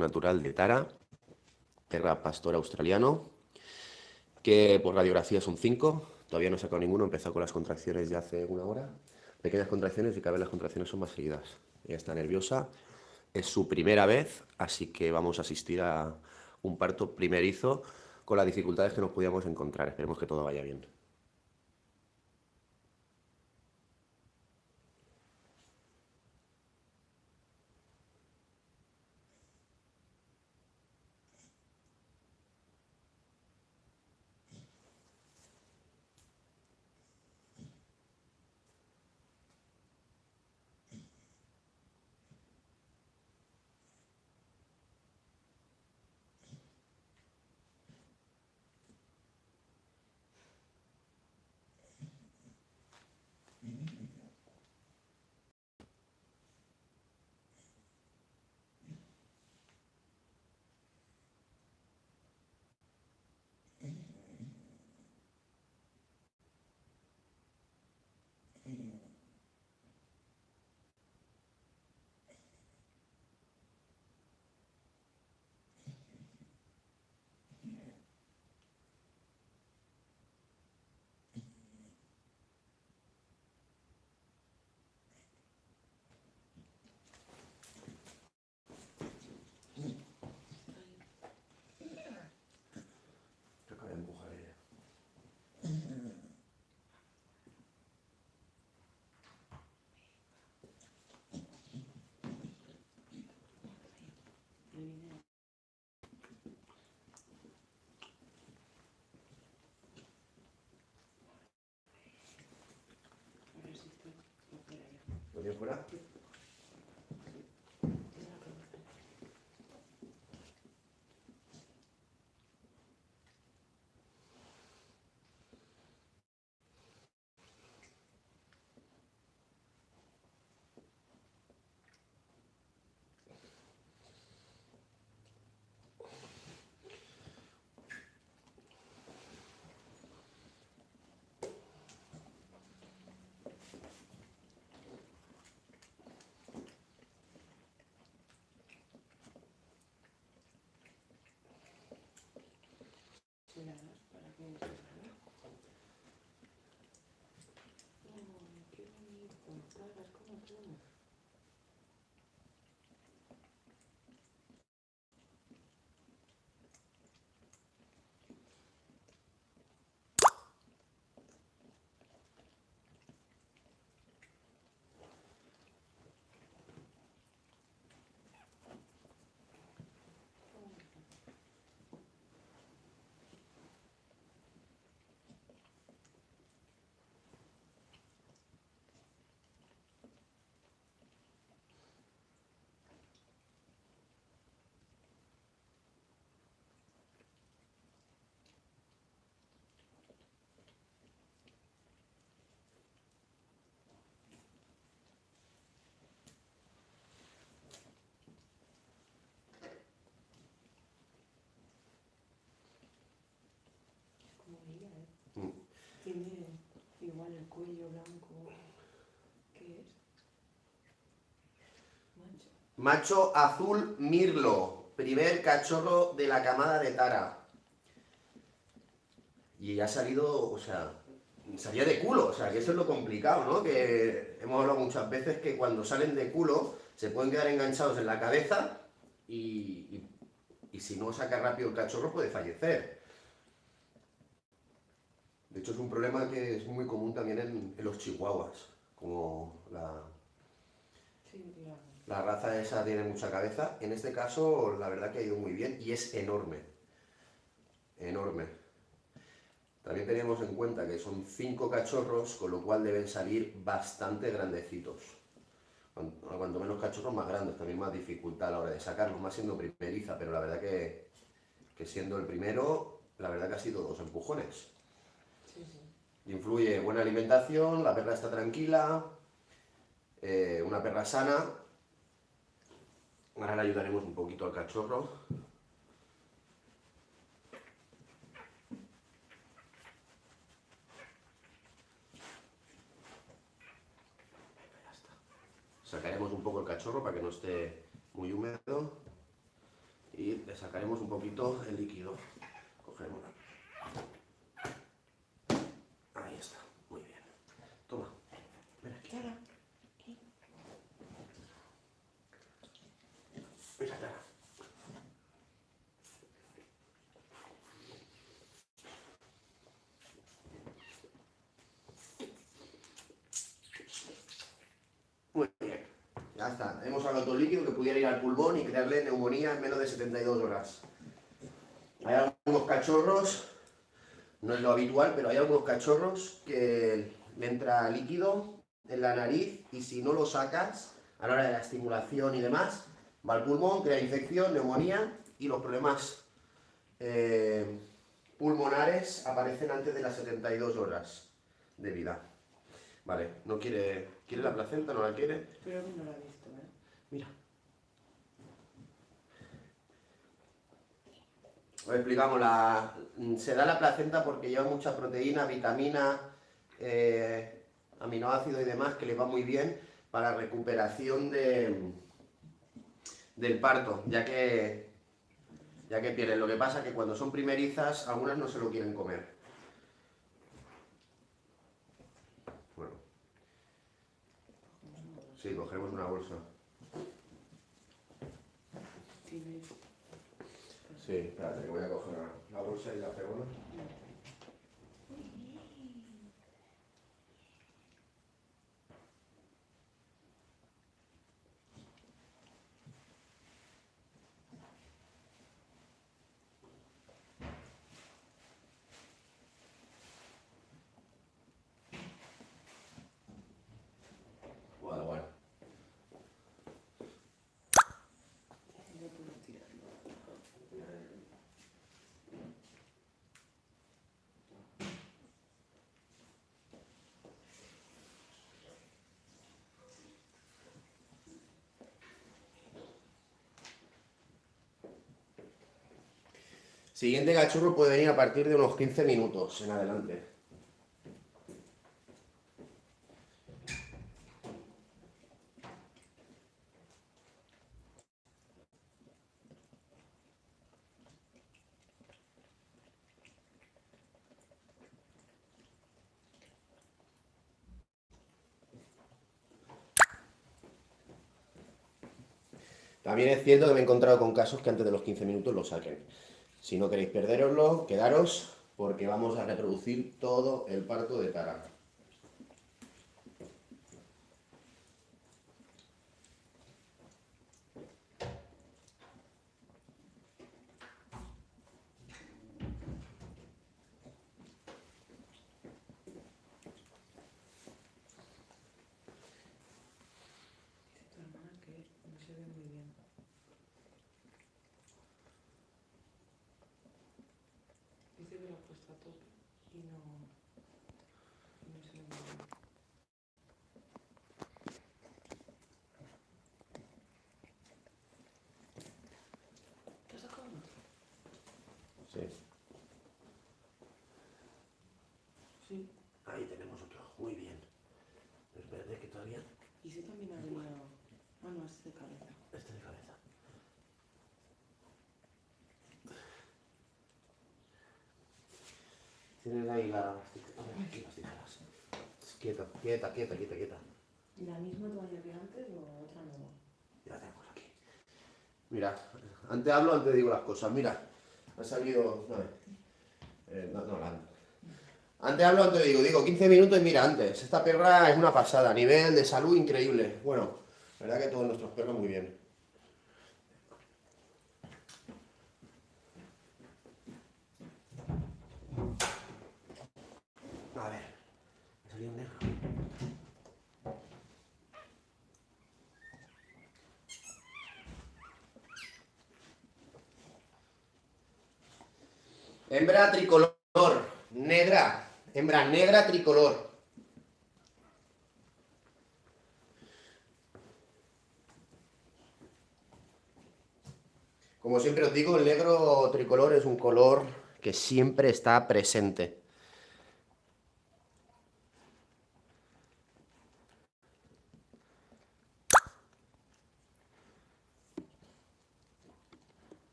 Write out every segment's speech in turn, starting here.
natural de Tara, perra pastor australiano, que por radiografía son 5, todavía no he sacado ninguno, he empezado con las contracciones ya hace una hora, pequeñas contracciones y cada vez las contracciones son más seguidas. Ella está nerviosa, es su primera vez, así que vamos a asistir a un parto primerizo con las dificultades que nos podíamos encontrar. Esperemos que todo vaya bien. Fuera? Para que Tiene igual el cuello blanco. ¿Qué es? Macho. azul mirlo. Primer cachorro de la camada de Tara. Y ha salido, o sea, salía de culo, o sea, que eso es lo complicado, ¿no? Que hemos hablado muchas veces que cuando salen de culo se pueden quedar enganchados en la cabeza y, y si no saca rápido el cachorro puede fallecer. De hecho, es un problema que es muy común también en, los chihuahuas, como la, la raza esa tiene mucha cabeza. En este caso, la verdad que ha ido muy bien y es enorme. Enorme. También tenemos en cuenta que son cinco cachorros, con lo cual deben salir bastante grandecitos. Cuanto menos cachorros, más grandes, también más dificultad a la hora de sacarlos, más siendo primeriza, pero la verdad que, que siendo el primero, la verdad que ha sido dos empujones. Influye buena alimentación, la perra está tranquila, eh, una perra sana. Ahora le ayudaremos un poquito al cachorro. Sacaremos un poco el cachorro para que no esté muy húmedo. le sacaremos un poquito el líquido. Cogemos. Ahí está, muy bien. Toma. Ven aquí. Ya está. Hemos sacado el líquido que pudiera ir al pulmón y crearle neumonía en menos de 72 horas. Hay algunos cachorros, no es lo habitual, pero hay algunos cachorros que le entra líquido en la nariz y si no lo sacas a la hora de la estimulación y demás, va al pulmón, crea infección, neumonía y los problemas eh, pulmonares aparecen antes de las 72 horas de vida. Vale, no quiere, quiere la placenta, no la quiere. No la visto, ¿eh? Mira. Os explicamos, la, se da la placenta porque lleva mucha proteína, vitamina, eh, aminoácidos y demás que le va muy bien para recuperación de, del parto, ya que, ya que pierden. Lo que pasa es que cuando son primerizas, algunas no se lo quieren comer. Bueno, sí, cogeremos una bolsa. Tiene... Sí, espérate, que voy a coger la bolsa y la pego. Bueno, bueno. No puedo tirarlo. Siguiente cachorro puede venir a partir de unos 15 minutos en adelante. También es cierto que me he encontrado con casos que antes de los 15 minutos lo saquen. Si no queréis perderoslo, quedaros porque vamos a reproducir todo el parto de Tara. Dice tu hermana que no se ve muy bien. Dice que lo ha puesto a tope y no, y no se ve muy bien. ¿Te has sacado uno? Sí. Sí. Ahí tenemos otro. Muy bien. Es verde que todavía. Y ese también ha venido... Ah, no, ese es de cabeza. Este de cabeza. Tienes ahí la... aquí las tijeras. Quieta, quieta, quieta, quieta, quieta. ¿La misma toalla que antes o otra nueva? Ya la tenemos aquí. Mira, antes hablo, antes digo las cosas. Mira, ha salido. No, eh, no, la- Antes hablo, antes digo. Digo 15 minutos y mira, antes. Esta perra es una pasada. Nivel de salud increíble. Bueno, la verdad que todos nuestros perros muy bien. A ver, me salió un negro. Hembra tricolor, negra, hembra negra tricolor. Como siempre os digo, el negro tricolor es un color que siempre está presente.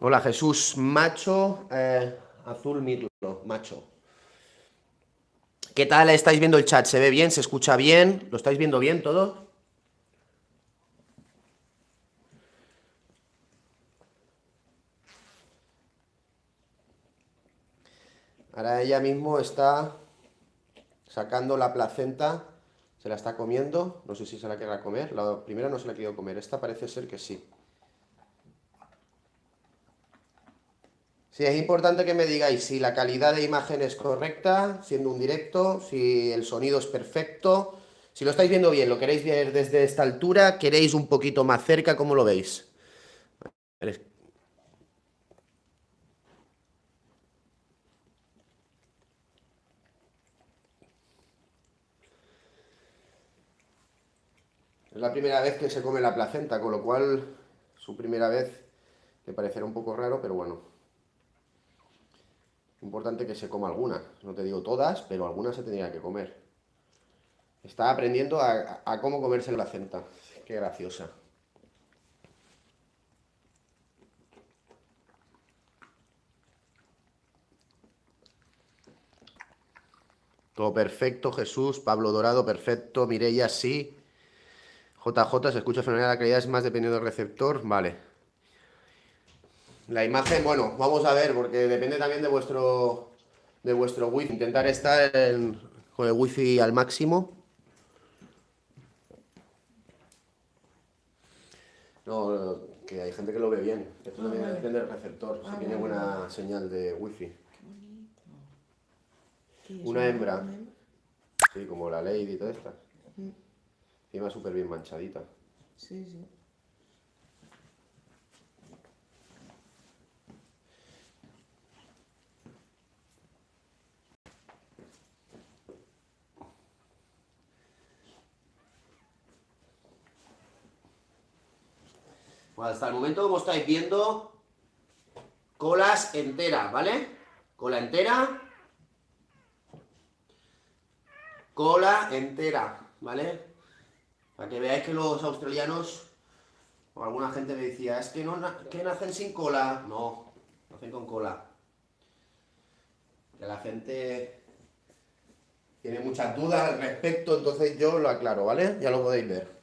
Hola Jesús, macho, eh, azul mirlo, macho. ¿Qué tal estáis viendo el chat? ¿Se ve bien? ¿Se escucha bien? ¿Lo estáis viendo bien todo? Ahora ella mismo está sacando la placenta, se la está comiendo, no sé si se la querrá comer, la primera no se la ha querido comer, esta parece ser que sí. Sí, es importante que me digáis si la calidad de imagen es correcta, siendo un directo, si el sonido es perfecto, si lo estáis viendo bien, lo queréis ver desde esta altura, queréis un poquito más cerca, ¿cómo lo veis? Es la primera vez que se come la placenta, con lo cual su primera vez le parecerá un poco raro, pero bueno. Importante que se coma alguna. No te digo todas, pero algunas se tendría que comer. Está aprendiendo a, a cómo comerse la placenta. Qué graciosa. Todo perfecto, Jesús. Pablo Dorado, perfecto. Mireia, sí. JJ, se escucha fenomenal, la calidad es más dependiendo del receptor, vale. La imagen, bueno, vamos a ver, porque depende también de vuestro de vuestro wifi. Intentar estar con el wifi al máximo. No, que hay gente que lo ve bien. Esto también ah, depende del receptor, si ah, tiene buena señal de wifi. Una hembra. Sí, como la Lady y todas estas. Encima súper bien manchadita. Sí, sí. Bueno, hasta el momento, como estáis viendo, colas enteras, ¿vale? Cola entera. Cola entera, ¿vale? Para que veáis que los australianos, o alguna gente me decía, es que, no, que nacen sin cola. No, nacen con cola. Que la gente tiene muchas dudas al respecto, entonces yo lo aclaro, ¿vale? Ya lo podéis ver.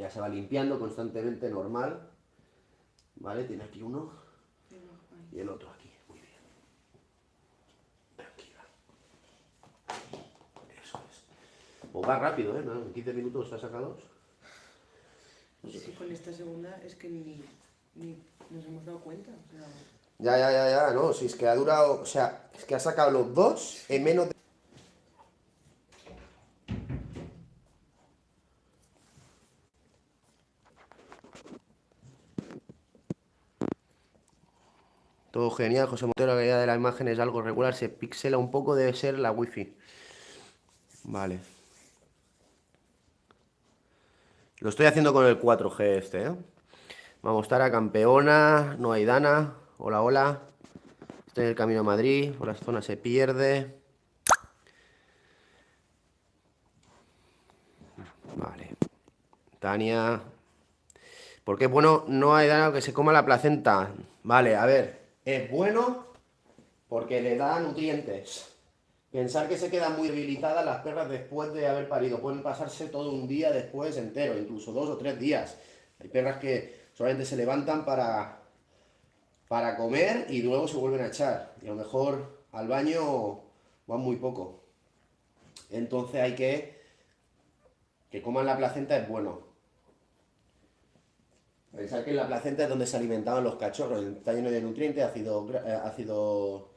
Ya se va limpiando constantemente, normal. ¿Vale? Tiene aquí uno y el otro aquí. O va rápido, ¿eh? En 15 minutos está sacados. Es con esta segunda es que ni, ni nos hemos dado cuenta. Ya, ya, ya, ya, no, si es que ha durado, o sea, es que ha sacado los dos en menos de... Genial, José Montero, la calidad de la imagen es algo regular, se pixela un poco, debe ser la wifi. Vale. Lo estoy haciendo con el 4G este, ¿eh? Vamos a estar a campeona, no hay dana. Hola, hola. Estoy en el camino a Madrid, por la zona se pierde. Vale. Tania. Porque bueno, no hay dana que se coma la placenta. Vale, a ver. Es bueno porque le da nutrientes. Pensar que se quedan muy debilitadas las perras después de haber parido. Pueden pasarse todo un día después entero, incluso dos o tres días. Hay perras que solamente se levantan para, para comer y luego se vuelven a echar. Y a lo mejor al baño van muy poco. Entonces hay que que coman la placenta es bueno. Pensar que en la placenta es donde se alimentaban los cachorros. Está lleno de nutrientes, ácido, eh, ácido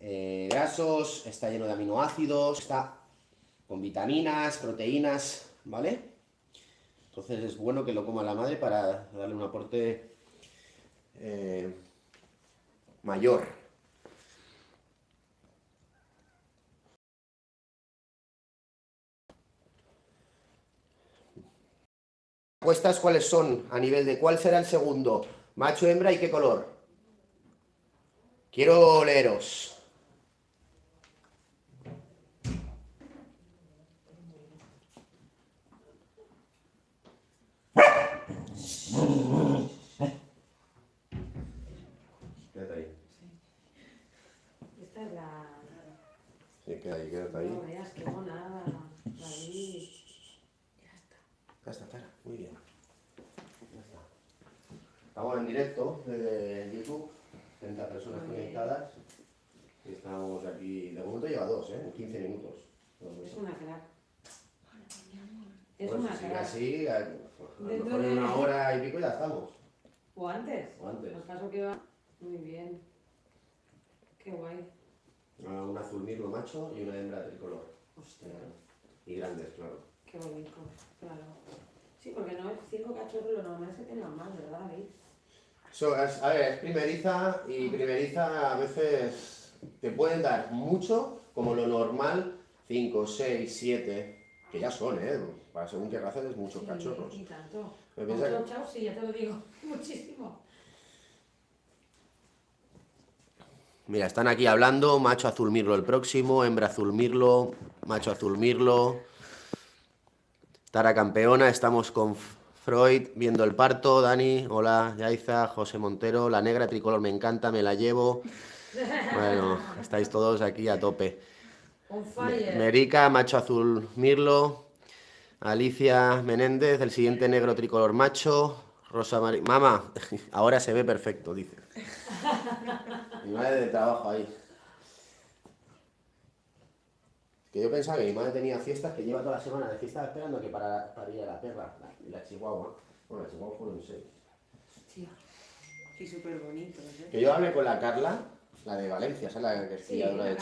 eh, grasos, está lleno de aminoácidos, está con vitaminas, proteínas, ¿vale? Entonces es bueno que lo coma la madre para darle un aporte eh, mayor. apuestas cuáles son a nivel de cuál será el segundo, macho, hembra y qué color. Quiero leeros. Quédate ahí. Esta es Sí, quédate ahí, quédate ahí. Estamos en directo desde YouTube. 30 personas Muy conectadas. Estamos aquí. De momento lleva dos, ¿eh? En 15 minutos. Es una crack. Es Pues una si crack. así, a, lo mejor en de- una hora y pico ya estamos. ¿O antes? O antes. Al caso que va. Muy bien. Qué guay. Ah, Un azul mirlo macho y una hembra tricolor. Hostia, Y grandes, claro. qué bonito. Claro. Sí, porque no es cinco cachorros, lo normal es que tengan más, ¿verdad, David? So, es- a ver, es primeriza y primeriza a veces te pueden dar mucho, como lo normal, 5, 6, 7, que ya son, ¿eh? Para según qué raza es muchos Sí, cachorros. Y tanto. Me piensa chau, sí, ya te lo digo. Muchísimo. Mira, están aquí hablando, macho azul mirlo el próximo, hembra azul mirlo, macho azul mirlo. Tara campeona, estamos con Freud viendo el parto, Dani, hola, Yaiza, José Montero, la negra tricolor me encanta, me la llevo. Bueno, estáis todos aquí a tope. Merica, macho azul mirlo. Alicia Menéndez, el siguiente negro tricolor macho. Rosa María. Mamá, ahora se ve perfecto, dice. Mi madre de trabajo ahí. Que yo pensaba que mi madre tenía fiestas que lleva toda la semana de fiesta esperando que para, para ir a la perra, la, la chihuahua. Bueno, la chihuahua fueron seis. Hostia. Sí, súper bonitos, ¿eh? Que yo hablé con la Carla, la de Valencia, ¿sabes? La que es Sí, criadora de,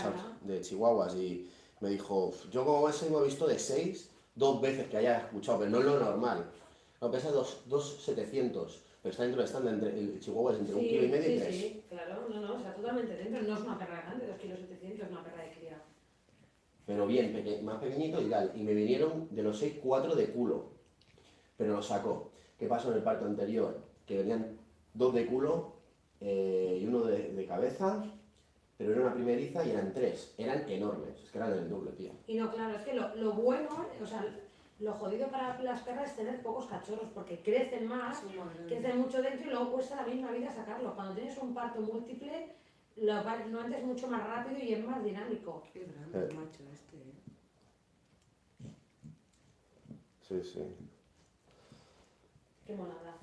de chihuahuas, y me dijo, yo como ese hemos visto de 6, dos veces que haya escuchado, pero no es lo normal. No, pesa 2,700, pero está dentro de estándar, entre, el chihuahua es entre un Sí, kilo y medio y sí, tres. sí, claro, no, no, o sea, totalmente dentro. No es una perra grande, 2 kilos 700, es una perra. Pero bien, peque- más pequeñito y tal. Y me vinieron de los 6, 4 de culo, pero lo sacó. ¿Qué pasó en el parto anterior? Que venían dos de culo eh, y uno de, de cabeza, pero era una primeriza y eran tres. Eran enormes, es que eran el doble, tío. Y no, claro, es que lo, lo bueno, o sea, lo jodido para las perras es tener pocos cachorros, porque crecen más, grandes. crecen mucho dentro y luego cuesta la misma vida sacarlo. Cuando tienes un parto múltiple, lo pa- normalmente es mucho más rápido y es más dinámico. Qué grande el macho este, ¿eh? Sí, sí. Qué monada.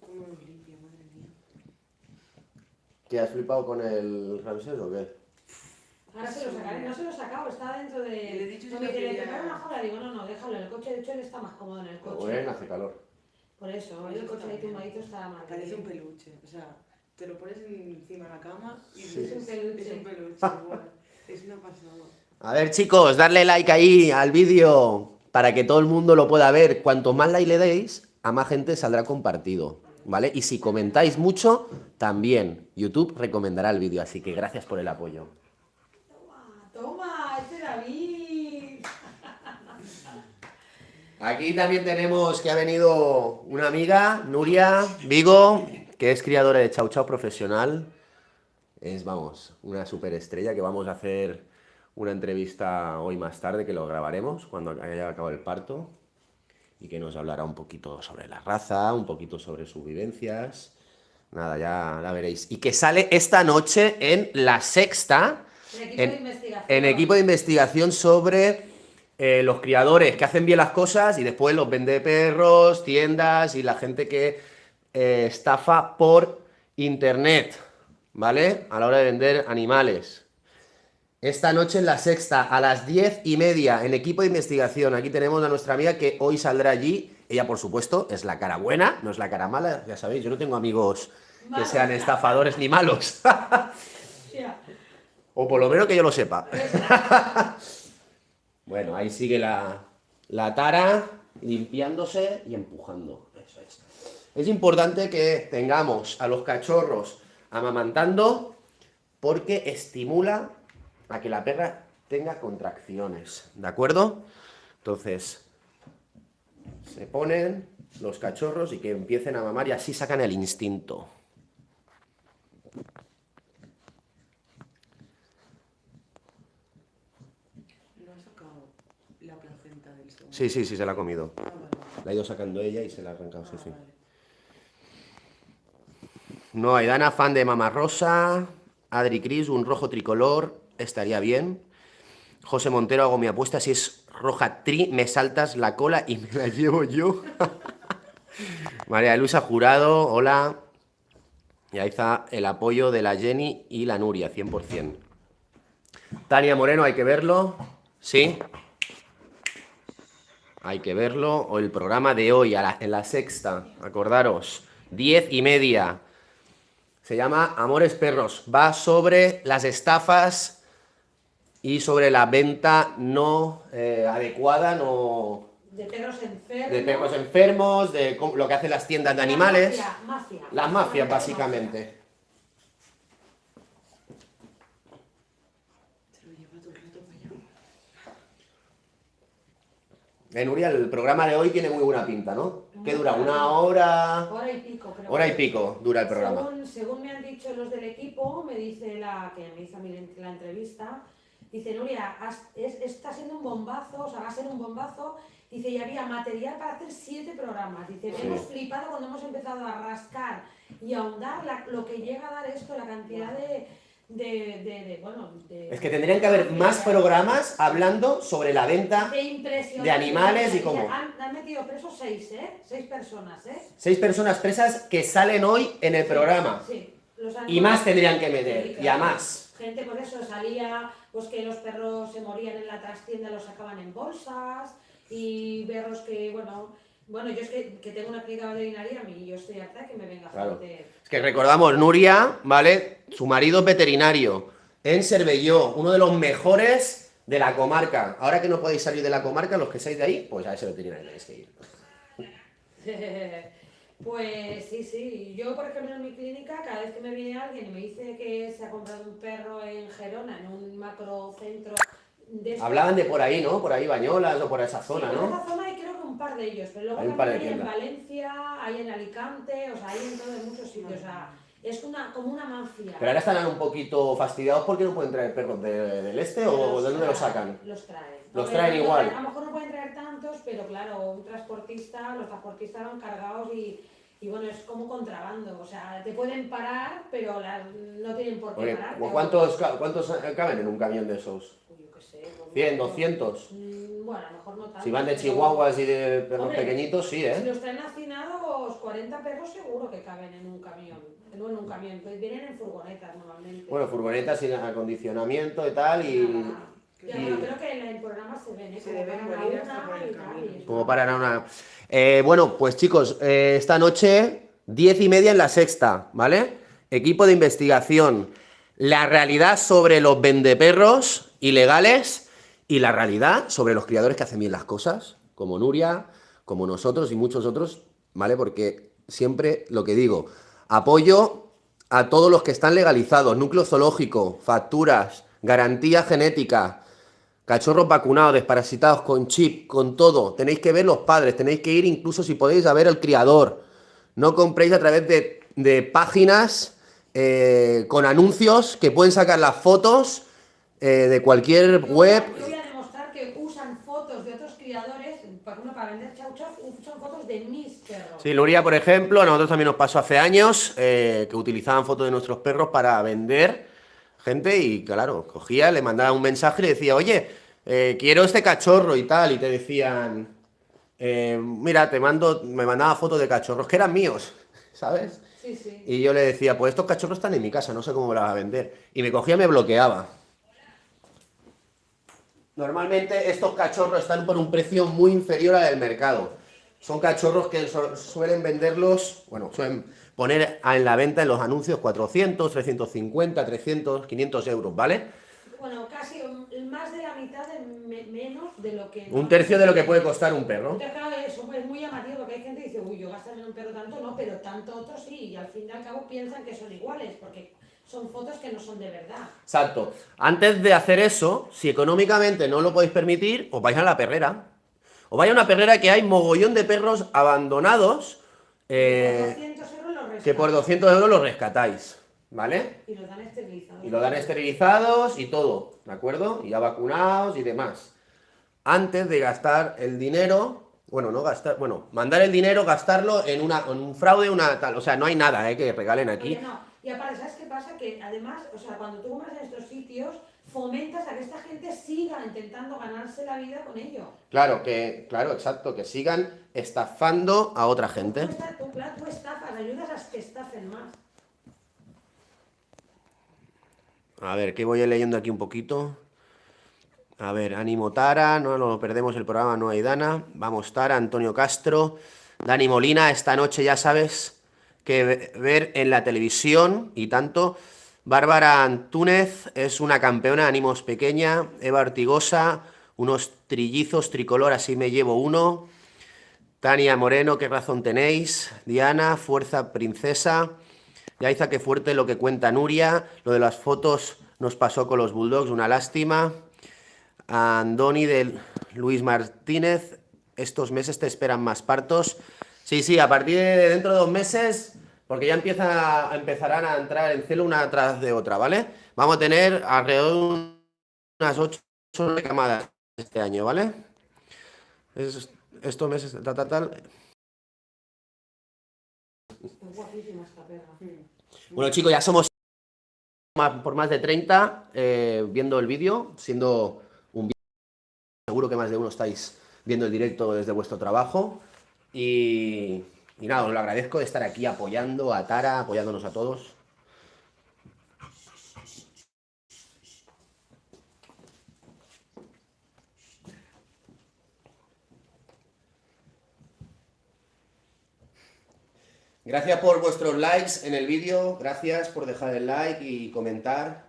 Cómo los limpia, madre mía. ¿Qué, has flipado con el Ramsés o qué? Ahora se lo sacaré, no se lo he sacado, está dentro de... Le he dicho lo dice, ¿le quería- preparo una jola? Digo, no, no, déjalo en el coche, de hecho él está más cómodo en el coche. Bueno, hace calor. Por eso, el coche ahí tumbadito está más Parece un peluche. O sea, te lo pones encima de la cama y Sí. Es un peluche. Es un peluche, igual. Es una pasada. A ver, chicos, darle like ahí al vídeo para que todo el mundo lo pueda ver. Cuanto más like le deis, a más gente saldrá compartido. ¿Vale? Y si comentáis mucho, también YouTube recomendará el vídeo. Así que gracias por el apoyo. Toma, toma, este David. Aquí también tenemos que ha venido una amiga, Nuria Vigo, que es criadora de Chau Chau profesional. Es, vamos, una superestrella que vamos a hacer una entrevista hoy más tarde, que lo grabaremos cuando haya acabado el parto. Y que nos hablará un poquito sobre la raza, un poquito sobre sus vivencias. Nada, ya la veréis. Y que sale esta noche en La Sexta, equipo En- de investigación. en equipo de investigación sobre eh, los criadores que hacen bien las cosas y después los vende perros, tiendas y la gente que eh, estafa por internet, ¿vale? A la hora de vender animales. Esta noche en la sexta, a las diez y media, en equipo de investigación. Aquí tenemos a nuestra amiga que hoy saldrá allí. Ella, por supuesto, es la cara buena, no es la cara mala. Ya sabéis, yo no tengo amigos que sean estafadores ni malos. O por lo menos que yo lo sepa. bueno, ahí sigue la, la tara limpiándose y empujando. Es. Importante que tengamos a los cachorros amamantando porque estimula a que la perra tenga contracciones. ¿De acuerdo? Entonces, se ponen los cachorros y que empiecen a mamar y así sacan el instinto. No ha sacado la placenta del segundo. Sí, sí, sí, se la ha comido. Ah, vale. La ha ido sacando ella y se la ha arrancado, sí, Ah, sí. vale. No, Aidana, fan de Mama Rosa. Adri Cris, un rojo tricolor, estaría bien. José Montero, hago mi apuesta si es roja tri, me saltas la cola y me la llevo yo. María Luisa Jurado, hola. Y ahí está el apoyo de la Jenny y la Nuria, 100%. Tania Moreno, hay que verlo. ¿Sí? Hay que verlo. O el programa de hoy, en la sexta, acordaros. Diez y media. Se llama Amores Perros. Va sobre las estafas y sobre la venta no eh, adecuada, no... De perros enfermos. De perros enfermos, de lo que hacen las tiendas de animales. La mafia, Las mafias, básicamente. En eh, Nuria, el programa de hoy tiene muy buena pinta, ¿no? ¿Qué dura? ¿Una hora? Hora y pico, creo. Hora y pico dura el programa. Según, según me han dicho los del equipo, me dice la que me hizo a mí la entrevista, dice, Nuria, está siendo un bombazo, o sea, va a ser un bombazo. Dice, y había material para hacer siete programas. Dice, hemos flipado cuando hemos empezado a rascar y a ahondar lo que llega a dar esto, la cantidad de de, de, bueno, de, es que tendrían que haber más programas hablando sobre la venta de, animales y cómo. Han, han, metido presos seis, ¿eh? Seis personas, ¿eh? Seis personas presas que salen hoy en el programa. Sí. y más tendrían que meter, y a más. Gente por eso salía, pues que los perros se morían en la trastienda, los sacaban en bolsas, y perros que, bueno, bueno, yo es que, que, tengo una clínica veterinaria, a mí yo estoy harta que me venga claro. Es que recordamos, Nuria, ¿vale? Su marido es veterinario en Cervelló, uno de los mejores de la comarca. Ahora que no podéis salir de la comarca, los que seáis de ahí, pues a ese veterinario tenéis que ir. pues sí, sí. Yo, por ejemplo, en mi clínica, cada vez que me viene alguien y me dice que se ha comprado un perro en Gerona, en un macro centro Hablaban de por ahí, ¿no? Por ahí Bañolas o por esa zona, ¿no? Por esa zona hay creo que un par de ellos, pero luego hay hay en Valencia, hay en Alicante, o sea, hay en todos muchos sitios, o sea, es una, como una mafia. Pero ahora están un poquito fastidiados porque no pueden traer perros del este o de dónde los sacan. Los traen. Los traen igual. A lo mejor no pueden traer tantos, pero claro, un transportista, los transportistas van cargados y y bueno, es como contrabando, o sea, te pueden parar, pero no tienen por qué parar. ¿cuántos, ¿Cuántos caben en un camión de esos? Sé. 100, 200. Mm, bueno, a lo mejor no tanto. Si van de chihuahuas y de perros pequeñitos, sí, ¿eh? Si los traen hacinados, 40 perros seguro que caben en un camión. No en un camión, pues vienen en furgonetas normalmente. Bueno, furgonetas sin acondicionamiento y tal, y... Bueno, creo que en el programa se ven, ¿eh? Se deben morir hasta por el camino. Como para una... Eh, bueno, pues chicos, eh, esta noche, diez y media en la sexta, ¿vale? Equipo de investigación. La realidad sobre los vendeperros ilegales y la realidad sobre los criadores que hacen bien las cosas, como Nuria, como nosotros y muchos otros, ¿vale? Porque siempre lo que digo, apoyo a todos los que están legalizados, núcleo zoológico, facturas, garantía genética, Cachorros vacunados, desparasitados, con chip, con todo. Tenéis que ver los padres, tenéis que ir incluso si podéis a ver al criador. No compréis a través de, páginas eh, con anuncios que pueden sacar las fotos eh, de cualquier web. Yo voy a demostrar que usan fotos de otros criadores, para vender chauchas, usan fotos de mis perros. Sí, Luria, por ejemplo, a nosotros también nos pasó hace años eh, que utilizaban fotos de nuestros perros para vender gente y claro, cogía, le mandaba un mensaje y le decía, oye, quiero este cachorro y tal, y te decían, mira, te mando, me mandaba fotos de cachorros que eran míos, ¿sabes? Y yo le decía, pues estos cachorros están en mi casa, no sé cómo me los va a vender. Y me cogía y me bloqueaba. Normalmente estos cachorros están por un precio muy inferior al del mercado. Son cachorros que suelen venderlos, bueno, suelen poner en la venta en los anuncios 400, 350, 300, 500 euros, ¿vale? Bueno, casi más de la mitad de menos de lo que... Un tercio de lo que puede costar un perro. Entonces, claro, eso es muy llamativo porque hay gente que dice, uy, yo gastar en un perro tanto, no, pero tanto otros sí, y al fin y al cabo piensan que son iguales, porque son fotos que no son de verdad. Exacto. Antes de hacer eso, si económicamente no lo podéis permitir, os vais a la perrera. O vaya a una perrera que hay mogollón de perros abandonados. Eh, que por 200 euros los rescatáis. ¿Vale? Y los dan esterilizados. Y lo dan esterilizados y todo, ¿de acuerdo? Y ya vacunados y demás. Antes de gastar el dinero, bueno, no gastar, bueno, mandar el dinero, gastarlo en, una, un fraude, una tal, o sea, no hay nada ¿eh? que regalen aquí. no. Y aparte, ¿sabes qué pasa? Que además, o sea, cuando tú compras en estos sitios, fomentas a que esta gente siga intentando ganarse la vida con ello. Claro, que, claro, exacto, que sigan estafando a otra gente. tú, tú estafas, ayudas a que estafen más. A ver, que voy leyendo aquí un poquito. A ver, ánimo Tara, no nos perdemos el programa, no hay Dana. Vamos Tara, Antonio Castro, Dani Molina, esta noche ya sabes que ve- ver en la televisión y tanto. Bárbara Antúnez es una campeona, ánimos pequeña. Eva Ortigosa, unos trillizos tricolor, así me llevo uno. Tania Moreno, qué razón tenéis. Diana, fuerza princesa. Yaiza, qué fuerte lo que cuenta Nuria. Lo de las fotos nos pasó con los Bulldogs, una lástima. Andoni de Luis Martínez, estos meses te esperan más partos. Sí, sí, a partir de dentro de dos meses, porque ya empezarán a entrar en celo una tras de otra, ¿vale? Vamos a tener alrededor de unas ocho camadas este año, ¿vale? Es- estos meses, tal, tal, tal. Es guapísima esta perra. Bueno, chicos, ya somos más- por más de 30 eh, viendo el vídeo, siendo un vídeo. Seguro que más de uno estáis viendo el directo desde vuestro trabajo. Y, y nada, os lo agradezco de estar aquí apoyando a Tara, apoyándonos a todos. Gracias por vuestros likes en el vídeo, gracias por dejar el like y comentar.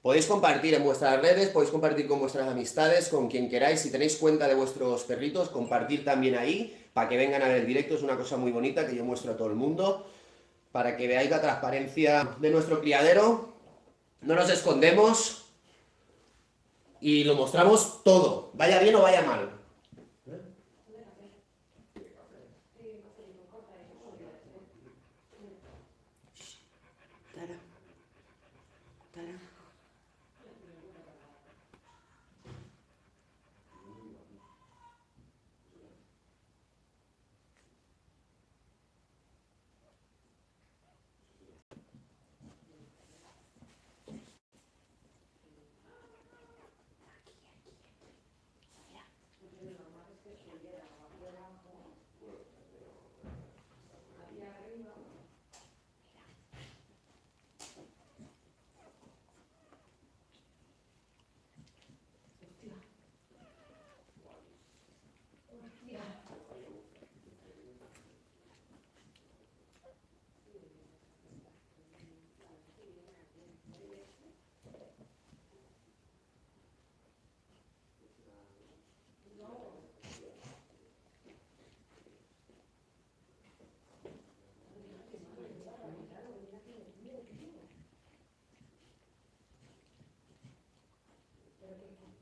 Podéis compartir en vuestras redes, podéis compartir con vuestras amistades, con quien queráis. Si tenéis cuenta de vuestros perritos, compartir también ahí, para que vengan a ver directo. Es una cosa muy bonita que yo muestro a todo el mundo, para que veáis la transparencia de nuestro criadero. No nos escondemos y lo mostramos todo, vaya bien o vaya mal. Tara. Tara.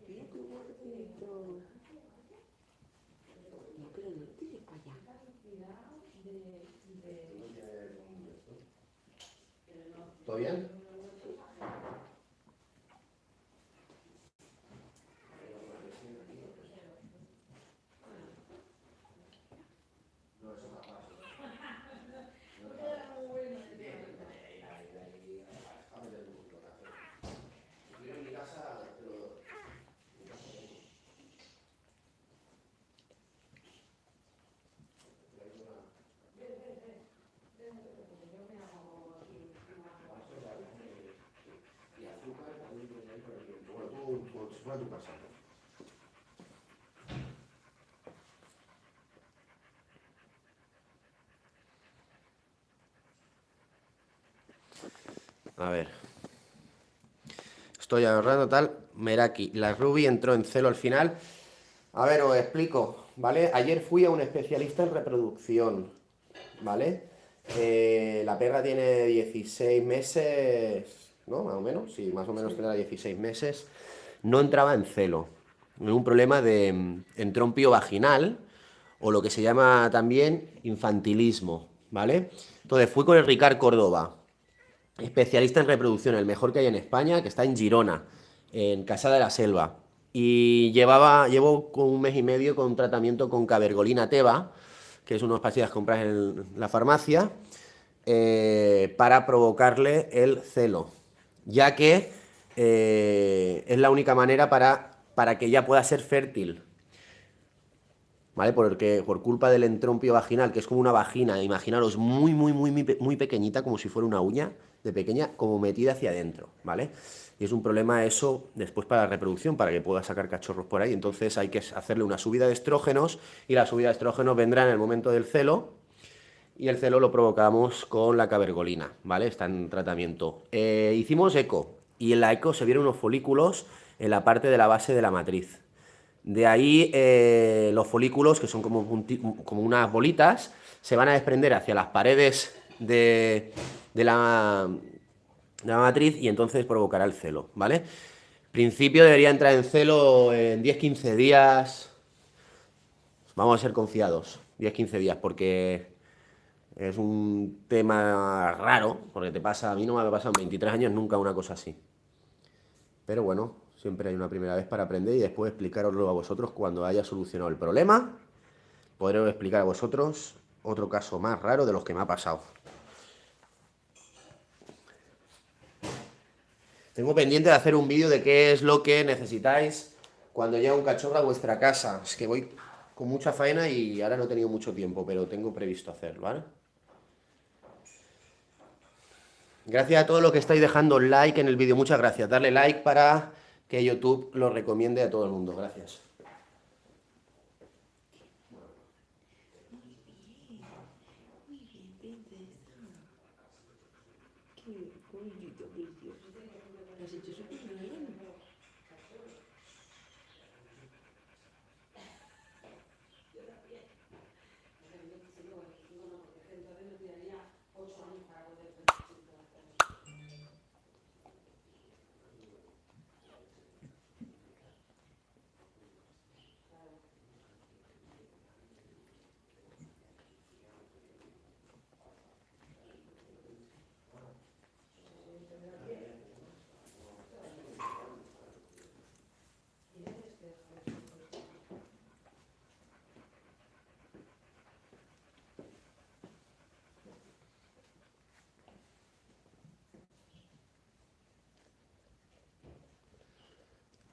Mira qué gordito. No, pero no tires para allá. ¿Todo bien? Bueno, tú, tú, si fuera tu casa. A ver. Estoy ahorrando tal. Meraki. La Ruby entró en celo al final. A ver, os explico, ¿vale? Ayer fui a un especialista en reproducción, ¿vale? Eh, la perra tiene 16 meses, ¿no? Más o menos, sí, más o menos tendrá 16 meses. No entraba en celo. Un problema de mm, entrompio vaginal o lo que se llama también infantilismo, ¿vale? Entonces fui con el Ricard Córdoba, especialista en reproducción, el mejor que hay en España, que está en Girona, en Casa de la Selva. Y llevaba, llevo un mes y medio con tratamiento con cabergolina teba, que es unas pastillas que compras en la farmacia, eh, para provocarle el celo. Ya que eh, es la única manera para, para que ella pueda ser fértil. ¿Vale? Por culpa del entrompio vaginal, que es como una vagina, imaginaros muy, muy, muy, muy pequeñita, como si fuera una uña de pequeña, como metida hacia adentro, ¿vale? Y es un problema eso después para la reproducción, para que pueda sacar cachorros por ahí. Entonces hay que hacerle una subida de estrógenos y la subida de estrógenos vendrá en el momento del celo y el celo lo provocamos con la cabergolina, ¿vale? Está en tratamiento. Eh, hicimos eco y en la eco se vieron unos folículos en la parte de la base de la matriz. De ahí eh, los folículos, que son como, como unas bolitas, se van a desprender hacia las paredes de, de la, la matriz y entonces provocará el celo, ¿vale? Principio debería entrar en celo en 10-15 días. Vamos a ser confiados, 10-15 días, porque es un tema raro, porque te pasa, a mí no me ha pasado en 23 años nunca una cosa así. Pero bueno, siempre hay una primera vez para aprender y después explicaroslo a vosotros cuando haya solucionado el problema. Podré explicar a vosotros otro caso más raro de los que me ha pasado. Tengo pendiente de hacer un vídeo de qué es lo que necesitáis cuando llega un cachorro a vuestra casa. Es que voy con mucha faena y ahora no he tenido mucho tiempo, pero tengo previsto hacerlo, ¿vale? Gracias a todos los que estáis dejando like en el vídeo. Muchas gracias. Darle like para que YouTube lo recomiende a todo el mundo. Gracias.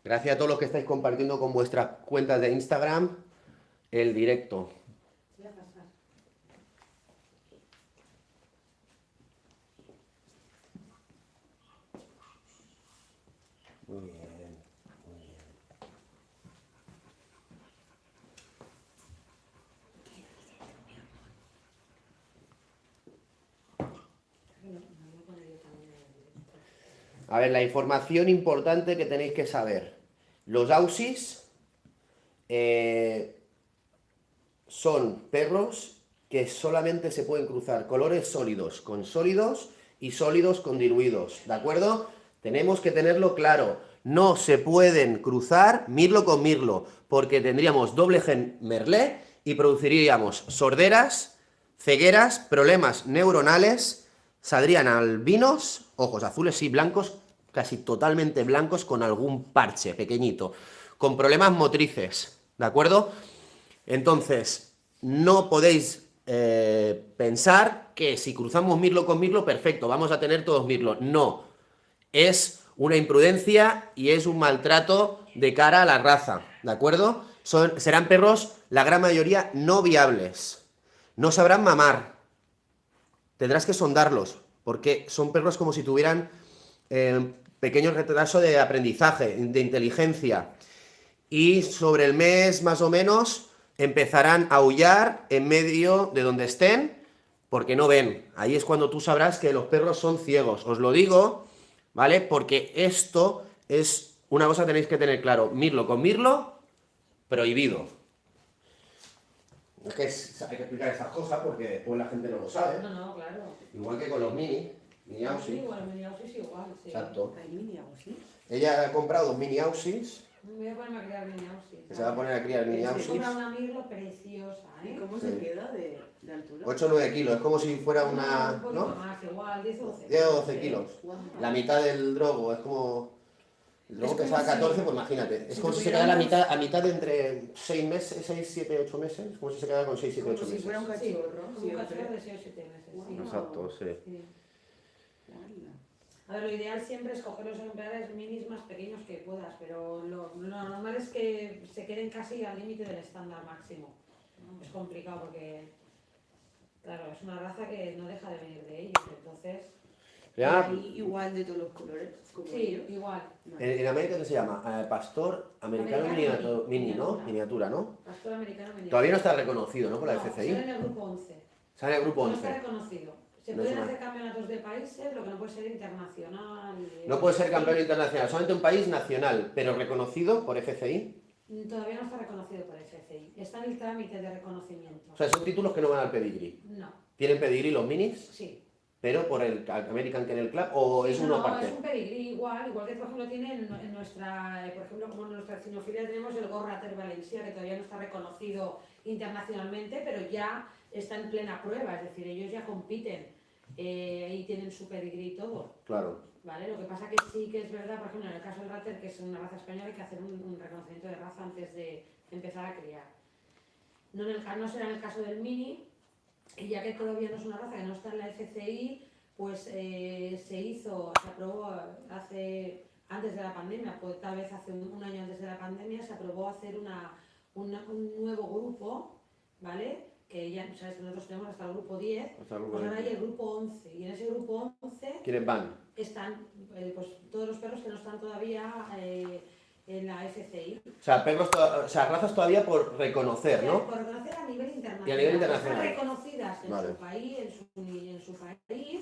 Gracias a todos los que estáis compartiendo con vuestras cuentas de Instagram el directo. Muy bien, muy bien. A la información importante que tenéis que saber. Los Aussies eh, son perros que solamente se pueden cruzar colores sólidos con sólidos y sólidos con diluidos, ¿de acuerdo? Tenemos que tenerlo claro. No se pueden cruzar mirlo con mirlo, porque tendríamos doble gen merlé y produciríamos sorderas, cegueras, problemas neuronales, saldrían albinos, ojos azules y blancos, casi totalmente blancos con algún parche pequeñito, con problemas motrices, ¿de acuerdo? Entonces, no podéis eh, pensar que si cruzamos mirlo con mirlo, perfecto, vamos a tener todos mirlo. No, es una imprudencia y es un maltrato de cara a la raza, ¿de acuerdo? Son, serán perros, la gran mayoría, no viables. No sabrán mamar. Tendrás que sondarlos, porque son perros como si tuvieran eh, pequeño retraso de aprendizaje, de inteligencia. Y sobre el mes más o menos empezarán a aullar en medio de donde estén, porque no ven. Ahí es cuando tú sabrás que los perros son ciegos. Os lo digo, ¿vale? Porque esto es una cosa que tenéis que tener claro. Mirlo con mirlo, prohibido. Es que hay que explicar esas cosas porque después la gente no lo sabe. No, no, claro. Igual que con los mini. Mini Sí, igual, mini aussies igual, sí. Exacto. Hay mini aussies. Ella ha comprado dos mini aussies, Me voy a ponerme a criar mini aussies. que se va a poner a criar mini aussies. compra una mirlo preciosa, ¿Y ¿eh? cómo Sí. se queda de, de altura? 8 o 9 kilos, es como si fuera un una... poquito ¿no? más, igual, 10 o 12. 10 o 12 kilos. La mitad del drogo, es como... El drogo Es como pesaba si- 14, pues imagínate. Es si como si se quedara a tuviéramos- mitad, a mitad de entre 6 meses, 6, 7, 8 meses. Es como si se quedara con 6, 7, Como 8 si meses. fuera un Sí, cachorro. un siempre. cachorro de 6 o 7 meses, sí. Exacto, sí. A ver, lo ideal siempre es coger los ejemplares minis más pequeños que puedas, pero lo, lo normal es que se queden casi al límite del estándar máximo. Es complicado porque, claro, es una raza que no deja de venir de ellos, entonces, Ya, Y igual de todos los colores, como sí, ellos. igual. en, en América, ¿qué se llama? Eh, pastor americano, Americano miniatu- mini, ¿no? miniatura. Miniatura, ¿no? Pastor americano miniatura. Todavía no está reconocido, ¿no? Por la No, FCI. sale en el grupo 11. Sale el grupo No está 11. reconocido. Se No pueden hacer campeonatos de países, lo que no puede ser internacional. No puede ser campeón internacional, solamente un país nacional, pero reconocido por FCI. Todavía no está reconocido por FCI. Está en el trámite de reconocimiento. O sea, son títulos que no van al pedigrí. No, ¿Tienen pedigrí los minis? sí. pero por el American Kennel Club o es Sí, uno no, aparte. es un pedigrí igual, igual que por ejemplo tiene en, en nuestra, eh, por ejemplo, como en nuestra cinofilia tenemos el Gorrater Valencia, que todavía no está reconocido internacionalmente, pero ya está en plena prueba, es decir, ellos ya compiten eh, y tienen su pedigrí y todo. Claro. ¿Vale? Lo que pasa que sí que es verdad, por ejemplo, en el caso del Ratter, que es una raza española, hay que hacer un, un reconocimiento de raza antes de empezar a criar. No, en el, no será en el caso del Mini, y ya que todavía no es una raza que no está en la FCI, pues eh, se hizo, se aprobó hace, antes de la pandemia, pues tal vez hace un, un año antes de la pandemia, se aprobó hacer una, una- un nuevo grupo, ¿vale? Que ya, sabes, que nosotros tenemos hasta el grupo 10, Hasta el grupo pues ahora hay 20. el grupo 11, y en ese grupo 11 ¿Quiénes van? están eh, pues, todos los perros que no están todavía eh, en la FCI. O sea, perros o sea, razas todavía por reconocer, ¿no? Por reconocer a nivel internacional. Y a nivel internacional. Están reconocidas en Vale. su país, en su, en su país,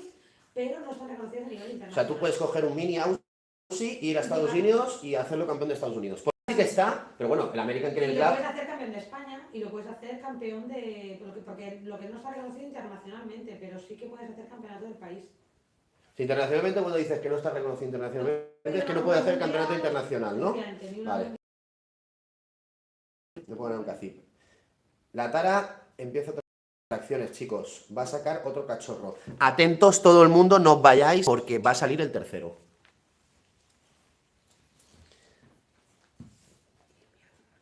pero no están reconocidas a nivel O internacional. sea, tú puedes coger un mini Aussie, ir a Estados Unidos y hacerlo campeón de Estados Unidos. Pues sí que está, pero bueno, el American Kennel Club, puedes hacer campeón de España y lo puedes hacer campeón de... Porque, lo que no está reconocido internacionalmente, pero sí que puedes hacer campeonato del país. si internacionalmente cuando dices que no está reconocido internacionalmente, es que no puede hacer campeonato internacional, ¿no? Vale. Le pongo un cacip. La Tara empieza otras acciones, chicos. Va a sacar otro cachorro. Atentos todo el mundo, no os vayáis porque va a salir el tercero.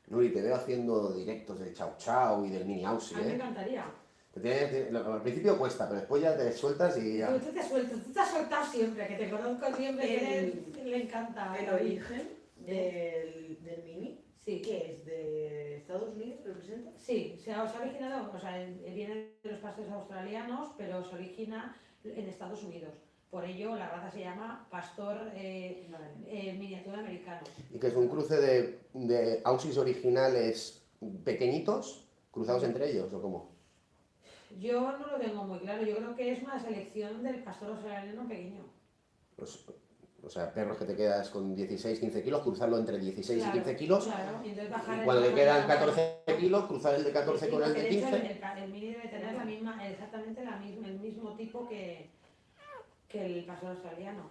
Nuri, te veo haciendo directos de Chao Chao y del Mini Aussie, A mí me ¿eh? encantaría. Te tiene- te- lo- al principio cuesta, pero después ya te sueltas y ya. Tú, tú te sueltas, tú te has soltado siempre, que te conozco siempre, El- le encanta. El origen del, del Mini, Sí, que es de Estados Unidos, representa. sí, se ha, se ha originado, o sea, en- viene de los pastores australianos, pero se origina en Estados Unidos. Por ello, la raza se llama pastor eh, eh, miniatura americano. Y que es un cruce de, de Aussies originales pequeñitos, cruzados entre ellos, ¿o cómo? Yo no lo tengo muy claro, yo creo que es una selección del pastor australiano pequeño. Pues, o sea, perros que te quedas con 16, 15 kilos, cruzarlo entre 16 Claro, y 15 kilos. Claro, y entonces bajar Y cuando te quedan de la 14 kilos, cruzar el de 14 Sí, con el de de hecho 15. El, el- el mini debe tener la misma, exactamente la misma, el mismo tipo que, que el pastor australiano.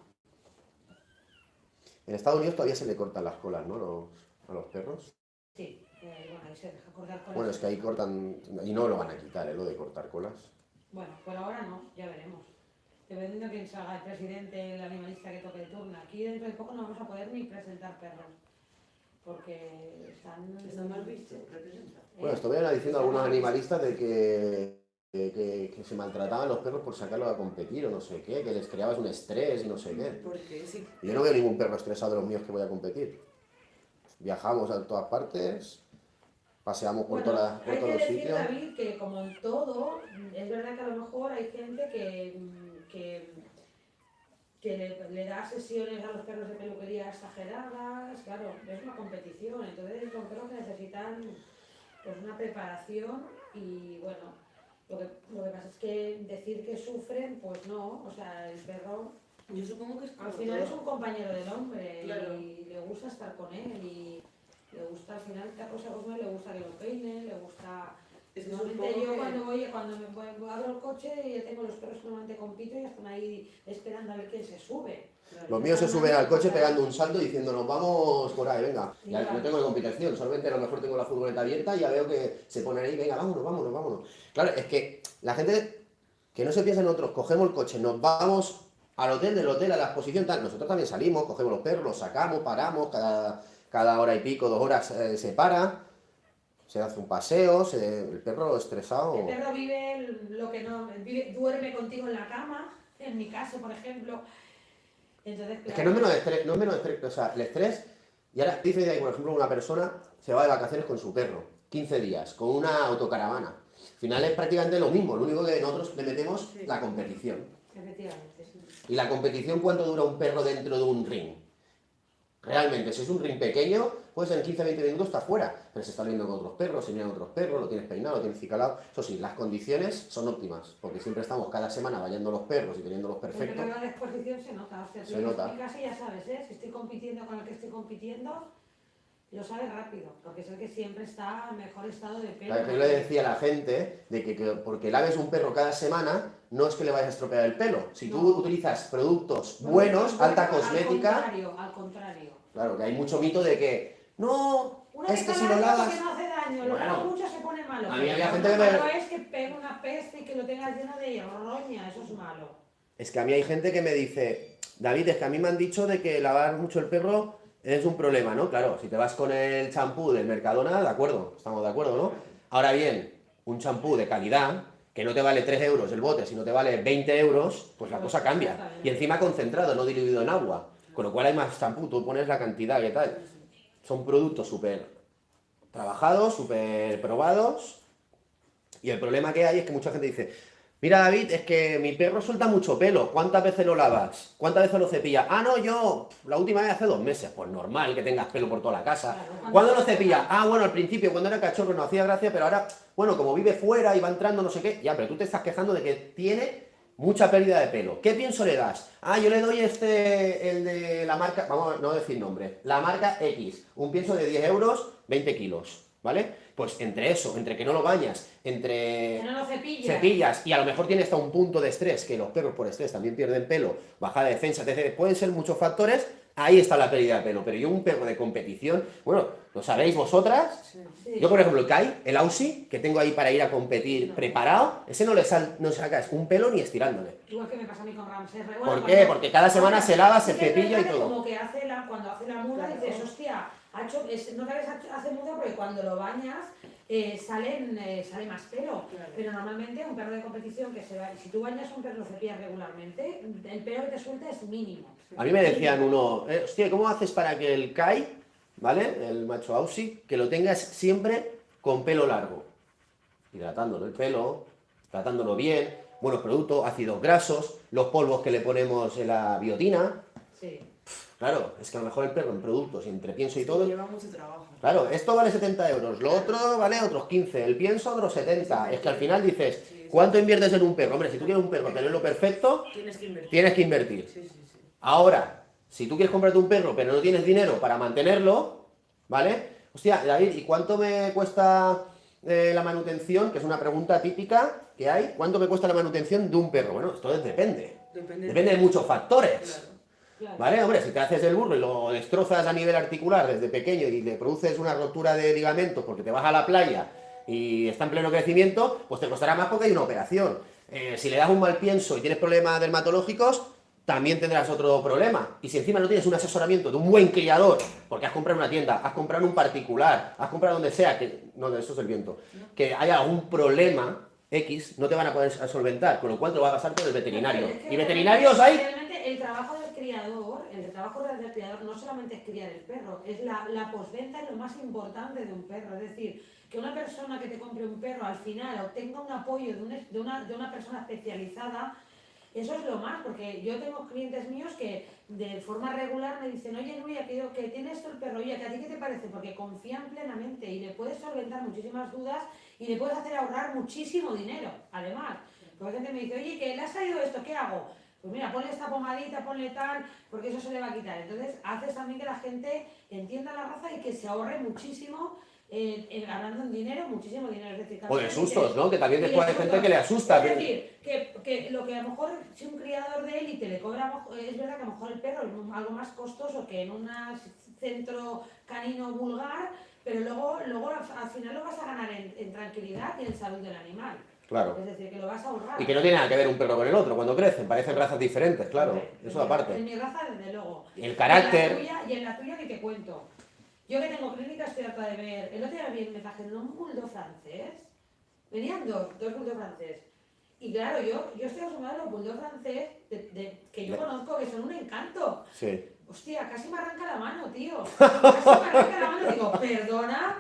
En Estados Unidos todavía se le cortan las colas, ¿no? Los- a los perros. Sí, eh, bueno, ahí se deja cortar con Bueno, es que ahí cortan, y no lo van a quitar, ¿eh? Lo de cortar colas. Bueno, por ahora no, ya veremos. Dependiendo de quién salga el presidente, el animalista que toque de turno. Aquí dentro de poco no vamos a poder ni presentar perros. Porque están... Está mal visto, representa. ¿eh? Bueno, estuvieron diciendo algunos animalistas de que, que, que- que se maltrataban los perros por sacarlos a competir o no sé qué, que les creabas un estrés y no sé qué. Porque sí. Y Yo no veo ningún perro estresado de los míos que voy a competir. Viajamos a todas partes, paseamos por, Bueno, todas- por hay todos que los decir, sitios. David, que como en todo, es verdad que a lo mejor hay gente que, que, que le, le da sesiones a los perros de peluquería exageradas, claro, es una competición, entonces son perros que necesitan pues, una preparación y bueno, lo que, lo que pasa es que decir que sufren, pues no, o sea, el perro Yo supongo que es al final es un compañero del hombre Claro. y le gusta estar con él y le gusta al final cosa cosa le gusta que lo peine, le gusta Es que normalmente yo que- cuando voy cuando me voy, abro el coche y ya tengo los perros que normalmente compito y están ahí esperando a ver quién se sube. Los míos se suben al coche pegando un salto y diciendo nos vamos por ahí, venga. Ya no tengo competición, solamente a lo mejor tengo la furgoneta abierta y ya veo que se ponen ahí, venga, vámonos, vámonos, vámonos. Claro, es que la gente que no se piensa en nosotros, cogemos el coche, nos vamos al hotel, del hotel a la exposición, tal. Nosotros también salimos, cogemos los perros, los sacamos, paramos, cada, cada hora y pico, dos horas eh, se para, se hace un paseo, se- el perro estresado. El perro vive lo que no, vive- duerme contigo en la cama, en mi caso, por ejemplo. Entonces, Es que no es menos estrés, no es menos estrés, o sea, el estrés, y ahora dice ahí, por ejemplo, una persona se va de vacaciones con su perro, 15 días, con una autocaravana. Al final es prácticamente lo mismo, lo único que nosotros le metemos Sí. la competición. Efectivamente, sí. ¿Y la competición cuánto dura un perro dentro de un ring? Realmente, si es un ring pequeño, pues en 15-20 minutos está fuera, pero se está viendo con otros perros, se miran otros perros, lo tienes peinado, lo tienes cicalado. Eso sí, las condiciones son óptimas, porque siempre estamos cada semana vallando los perros y teniéndolos Pero perfectos. la exposición se nota. O sea, Se nota. a mi casa ya sabes, ¿eh? Si estoy compitiendo con el que estoy compitiendo, lo sabes rápido, porque es el que siempre está en mejor estado de pelo. Claro, que yo le decía a la gente de que, que porque laves un perro cada semana, no es que le vayas a estropear el pelo. Si tú No. utilizas productos Bueno, buenos, bueno, alta Al cosmética, contrario, al contrario. claro, que hay mucho mito de que, no, Una es que vez si al lo lavas... porque no hace daño, lo lavo mucho se pone malo. a mí había gente que me- malo es que pegue una peste y que lo tengas lleno de roña, eso es malo. Es que a mí hay gente que me dice, David, es que a mí me han dicho de que lavar mucho el perro es un problema, ¿no? Claro, si te vas con el champú del Mercadona, de acuerdo, estamos de acuerdo, ¿no? Ahora bien, un champú de calidad, que no te vale 3 euros el bote, sino te vale 20 euros, pues la cosa cambia. Y encima concentrado, no diluido en agua. Con lo cual hay más champú, tú pones la cantidad que tal. Son productos súper trabajados, súper probados. Y el problema que hay es que mucha gente dice, mira David, es que mi perro suelta mucho pelo, ¿cuántas veces lo lavas? ¿Cuántas veces lo cepillas? Ah, no, yo la última vez hace dos meses, pues normal que tengas pelo por toda la casa. Claro, ¿Cuándo lo cepillas? Ah, bueno, al principio, cuando era cachorro no hacía gracia, pero ahora, bueno, como vive fuera y va entrando no sé qué, ya, pero tú te estás quejando de que tiene mucha pérdida de pelo. ¿Qué pienso le das? Ah, yo le doy este, el de la marca, vamos a no decir nombre, la marca X, un pienso de 10 euros, 20 kilos, ¿vale? Pues entre eso, entre que no lo bañas, entre Que no lo cepillas. cepillas y a lo mejor tiene hasta un punto de estrés, que los perros por estrés también pierden pelo, bajada de defensa, etc. Pueden ser muchos factores, ahí está la pérdida de pelo. Pero yo un perro de competición, bueno, lo sabéis vosotras, Sí. Sí. yo por ejemplo el Kai, el Aussie, que tengo ahí para ir a competir preparado, ese no le sal, no sacas un pelo ni estirándole. Igual que me pasa a mí con Ramsey. Bueno, ¿Por qué? Porque cada semana se lava, se cepilla y todo. Como que hace la, cuando hace la muda Claro. dices, hostia, ha hecho, es, no sabes hace muda porque cuando lo bañas eh, salen, eh, sale más pelo. Claro. Pero normalmente un perro de competición que se va, si tú bañas un perro cepillas regularmente, el pelo que te suelta es mínimo. A mí me decían uno, eh, hostia, ¿cómo haces para que el Kai, ¿vale? El macho Aussie, que lo tengas siempre con pelo largo? Hidratándolo el pelo, tratándolo bien, buenos productos, ácidos grasos, los polvos que le ponemos en la biotina. Sí. Claro, es que a lo mejor el perro en productos, y entre pienso y todo, Lleva mucho trabajo. Claro, esto vale 70 euros, lo otro vale otros 15, el pienso otros 70. Es que al final dices, ¿cuánto inviertes en un perro? Hombre, si tú quieres un perro tenerlo perfecto, Tienes que invertir. tienes que invertir. Sí, sí, sí. Ahora, si tú quieres comprarte un perro pero no tienes dinero para mantenerlo, ¿vale? Hostia, David, ¿y cuánto me cuesta eh, la manutención? Que es una pregunta típica que hay. ¿Cuánto me cuesta la manutención de un perro? Bueno, esto es- depende. Depende, de muchos factores. Claro. Claro. ¿Vale? Hombre, si te haces el burro y lo destrozas a nivel articular desde pequeño y le produces una rotura de ligamentos porque te vas a la playa y está en pleno crecimiento, pues te costará más porque hay una operación. Eh, si le das un mal pienso y tienes problemas dermatológicos, también tendrás otro problema. Y si encima no tienes un asesoramiento de un buen criador, porque has comprado en una tienda, has comprado en un particular, has comprado donde sea, que no, eso es el viento, que haya algún problema X, no te van a poder solventar, con lo cual te lo va a pasar por el veterinario. Es que Y veterinarios hay Realmente el trabajo del criador, el trabajo del criador no solamente es criar el perro, es la, la postventa es lo más importante de un perro. Es decir, que una persona que te compre un perro al final obtenga un apoyo de, un de una, de una persona especializada, eso es lo más, porque yo tengo clientes míos que de forma regular me dicen, oye Nuria, que, que tiene esto el perro, oye, ¿que ¿a ti qué te parece? Porque confían plenamente y le puedes solventar muchísimas dudas y le puedes hacer ahorrar muchísimo dinero, además. Porque gente me dice, oye, que le ha salido esto, ¿qué hago? Pues mira, ponle esta pomadita, ponle tal, porque eso se le va a quitar. Entonces, haces también que la gente entienda la raza y que se ahorre muchísimo, eh, hablando en dinero, muchísimo dinero. Es decir, O de sustos, ¿no? Que también después hay gente que le asusta. Es decir, que, que lo que a lo mejor si un criador de élite le cobra, es verdad que a lo mejor el perro es algo más costoso que en un centro canino vulgar, pero luego, luego al al final lo vas a ganar en, en tranquilidad y en salud del animal. Claro. Es decir, que lo vas a ahorrar. Y que no tiene nada que ver un perro con el otro cuando crecen, parecen razas diferentes, claro. Eso en aparte. En mi raza, desde luego. Y el Y en, la carácter. tuya, y en la tuya ni te cuento. Yo que tengo clínica estoy harta de ver. El otro día vi- me trajeron un bulldog francés. Venían dos, dos bulldog francés. Y claro, yo, yo estoy acostumbrada a los bulldogs francés de, de- que yo conozco que son un encanto. Sí. Hostia, casi me arranca la mano, tío. Casi me arranca la mano. Digo, perdona.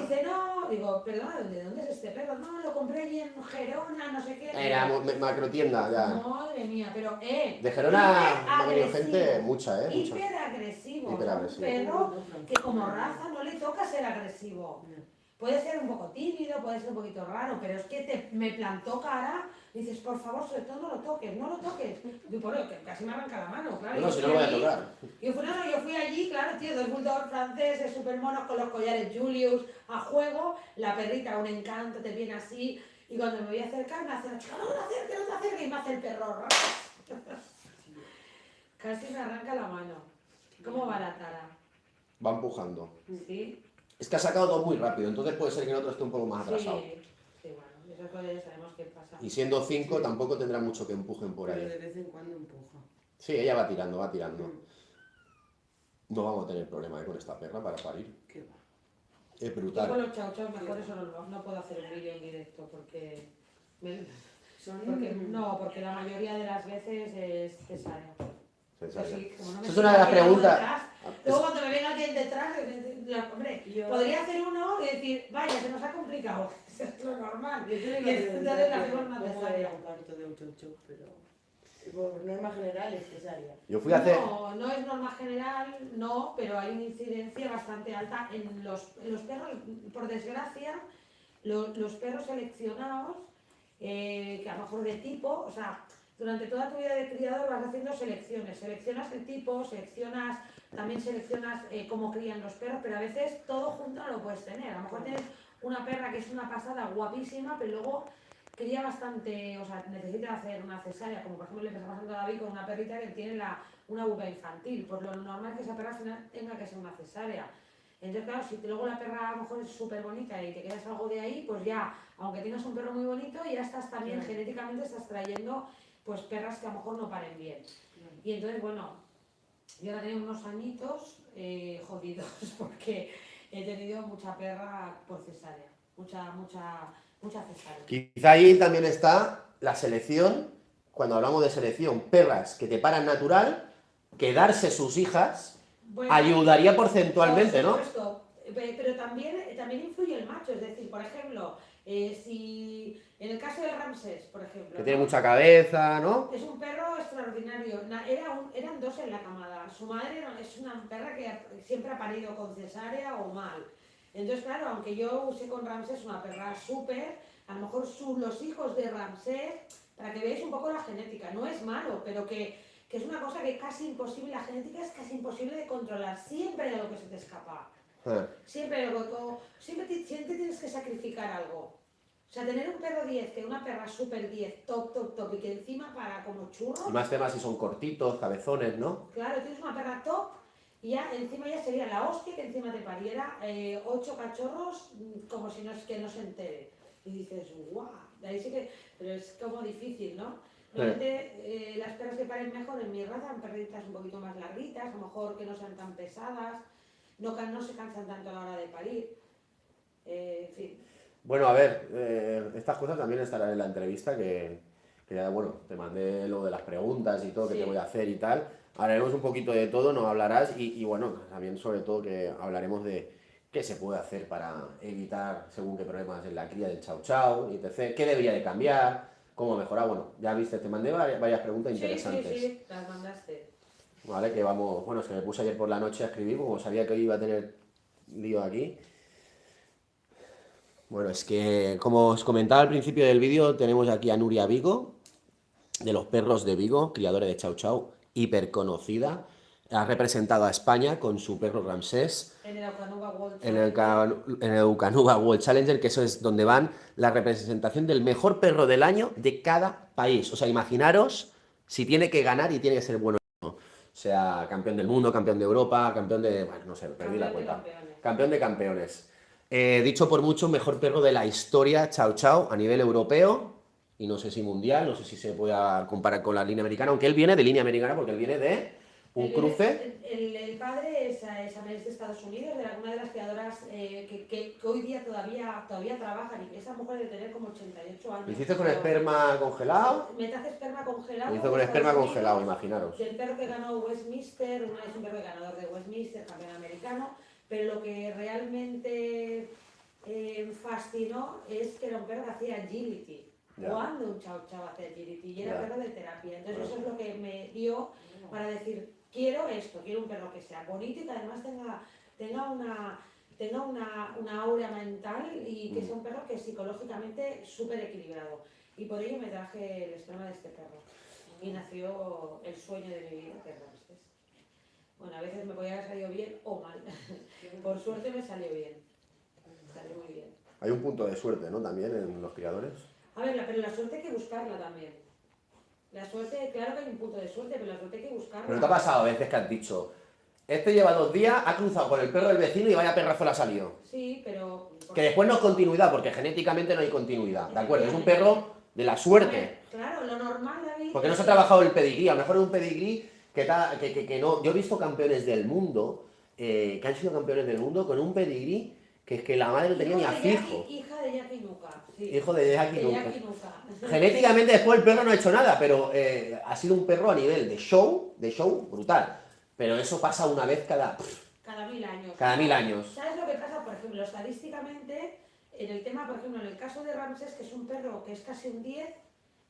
Dice, no. Digo, perdona, ¿de dónde es este perro? No, lo compré allí en Gerona, no sé qué. Era mo- macro tienda, ya. Madre mía, pero eh. De Gerona ha venido gente, mucha, ¿eh? Mucha. Hiper agresivo. Hiper o sea, agresivo. Un perro que como raza no le toca ser agresivo. Puede ser un poco tímido, puede ser un poquito raro, pero es que te, me plantó cara y dices, por favor, sobre todo no lo toques, no lo toques. Y por que casi me arranca la mano, claro. No, si no lo voy a tocar. Yo fui, no, no, yo fui allí, claro, tío, dos bulldogs franceses súper monos con los collares Julius a juego, la perrita un encanto, te viene así, y cuando me voy a acercar me hace la chica, no, te acerques, no te acerques, y me hace el perro. Casi me arranca la mano. ¿Cómo va la tara? Va empujando. ¿Sí? Es que ha sacado dos muy rápido, entonces puede ser que el otro esté un poco más atrasado. Sí, sí, bueno, esas cosas ya sabemos qué pasa. Y siendo cinco, tampoco tendrá mucho que empujen por Pero ahí. de vez en cuando empuja. Sí, ella va tirando, va tirando. Mm, No vamos a tener problema ¿eh? con esta perra para parir. ¿Qué va? Es Yo con brutal. los chau chau mejor eso no, no puedo hacer un vídeo en directo porque, me- Son porque no, porque la mayoría de las veces es cesárea. No Esa es una de las preguntas. Luego cuando me venga alguien detrás, la- hombre, Yo- podría hacer uno y decir, vaya, se nos ha complicado. Eso es lo normal. Yo la que parto de chocho, pero por norma general es cesárea. Yo fui a hacer. No, no es norma general, no, pero hay una incidencia bastante alta en los, en los perros, por desgracia, lo- los perros seleccionados, eh, que a lo mejor de tipo, o sea, durante toda tu vida de criador vas haciendo selecciones, seleccionas el tipo, seleccionas, también seleccionas eh, cómo crían los perros, pero a veces todo junto no lo puedes tener. A lo mejor tienes una perra que es una pasada guapísima, pero luego cría bastante, o sea, necesita hacer una cesárea, como por ejemplo le está pasando a David con una perrita que tiene la, una uva infantil, pues lo normal es que esa perra al final tenga que ser una cesárea. Entonces, claro, si luego la perra a lo mejor es súper bonita y te quedas algo de ahí, pues ya, aunque tengas un perro muy bonito, ya estás también Claro. genéticamente estás trayendo pues perras que a lo mejor no paren bien. Y entonces, bueno, yo ahora tengo unos añitos eh, jodidos porque he tenido mucha perra por cesárea, mucha, mucha, mucha cesárea. Quizá ahí también está la selección, cuando hablamos de selección, perras que te paran natural, quedarse sus hijas Bueno, ayudaría porcentualmente, Por ¿no? supuesto, pe- pero también, también influye el macho, es decir, por ejemplo, eh, si en el caso de Ramsés, por ejemplo, Que tiene ¿no? mucha cabeza, ¿no? es un perro extraordinario, Na- era un- eran dos en la camada, su madre era- es una perra que siempre ha parido con cesárea o mal, entonces claro, aunque yo usé con Ramsés una perra súper, a lo mejor su- los hijos de Ramsés, para que veáis un poco la genética, no es malo, pero que, que es una cosa que casi imposible, la genética es casi imposible de controlar, siempre hay algo que se te escapa. Ah, Siempre, algo, como- siempre, siempre tienes que sacrificar algo. O sea, tener un perro 10, que una perra super 10, top, top, top, y que encima para como churro, Y más temas si son cortitos, cabezones, ¿no? claro, tienes una perra top, y ya encima ya sería la hostia que encima te pariera eh, ocho cachorros mm, como si no es que no se entere. Y dices, guau, de ahí sí que, pero es como difícil, ¿no? Normalmente eh, las perras que paren mejor en mi raza son perritas un poquito más larguitas, a lo mejor que no sean tan pesadas, no, no se cansan tanto a la hora de parir. Eh, en fin. Bueno, a ver, eh, estas cosas también estarán en la entrevista que, que ya, bueno, te mandé lo de las preguntas y todo que te voy a hacer y tal. Hablaremos un poquito de todo, nos hablarás y, y, bueno, también sobre todo que hablaremos de qué se puede hacer para evitar según qué problemas en la cría del chau chau, y etc. ¿Qué debería de cambiar? ¿Cómo mejorar? Bueno, ya viste, te mandé varias, varias preguntas interesantes. Sí, sí, sí, las mandaste. Vale, que vamos, bueno, que me puse ayer por la noche a escribir, como sabía que hoy iba a tener lío aquí. Bueno, es que, como os comentaba al principio del vídeo, tenemos aquí a Nuria Vigo, de los perros de Vigo, criadora de Chau Chau, hiper conocida. Ha representado a España con su perro Ramsés En el Okanuba World Ca- en el Eukanuba World Challenger, que eso es donde van la representación del mejor perro del año de cada país. O sea, imaginaros si tiene que ganar y tiene que ser bueno. Sea, campeón del mundo, campeón de Europa, campeón de... Bueno, no sé, perdí la Campeón cuenta. Campeón de campeones. Eh, dicho por mucho, mejor perro de la historia, Chao Chao, a nivel europeo, y no sé si mundial, no sé si se puede comparar con la línea americana, aunque él viene de línea americana porque él viene de un El- cruce. El, el- el padre es, es, de Estados Unidos, de alguna de las criadoras eh, que, que- que hoy día todavía, todavía trabajan y que esa mujer de tener como 88 años. ¿Lo hiciste con esperma congelado? Metace esperma congelado. Lo hizo con esperma congelado, imaginaros. Del perro que ganó Westminster, una es un perro ganador de Westminster, campeón americano, pero lo que realmente eh, fascinó es que era un perro que hacía agility. Ya. Cuando un chao chao hacía agility y era Ya. perro de terapia. Entonces eso es lo que me dio para decir, quiero esto, quiero un perro que sea bonito y que además tenga, tenga una tenga una, una aura mental y que Mm. sea un perro que psicológicamente súper equilibrado. Y por ello me traje el esperma de este perro. Y nació el sueño de mi vida, que es. Bueno, a veces me podía haber salido bien o mal. Por suerte me salió bien. Salió muy bien. Hay un punto de suerte, ¿no? También en los criadores. A ver, pero la suerte hay que buscarla también. La suerte, claro que hay un punto de suerte, pero la suerte hay que buscarla. Pero te ha pasado a veces que has dicho, este lleva dos días, ha cruzado con el perro del vecino y vaya perrazo le ha salido. Sí, pero... Que después no es continuidad, porque genéticamente no hay continuidad, ¿de acuerdo? Es un perro de la suerte. Claro, lo normal, David... Porque no se ha trabajado el pedigrí, a lo mejor es un pedigrí que, ta- que, que- que no... Yo he visto campeones del mundo, eh, que han sido campeones del mundo con un pedigrí que es que la madre no tenía ni Hijo a fijo. Hija de Jackie Nuka. Sí. Hijo de Jackie Nuka. Genéticamente después el perro no ha hecho nada, pero eh, ha sido un perro a nivel de show, de show brutal. Pero eso pasa una vez cada, Cada mil años. cada mil años. ¿Sabes lo que pasa? Por ejemplo, estadísticamente, en el tema, por ejemplo, en el caso de Ramsés, que es un perro que es casi un 10,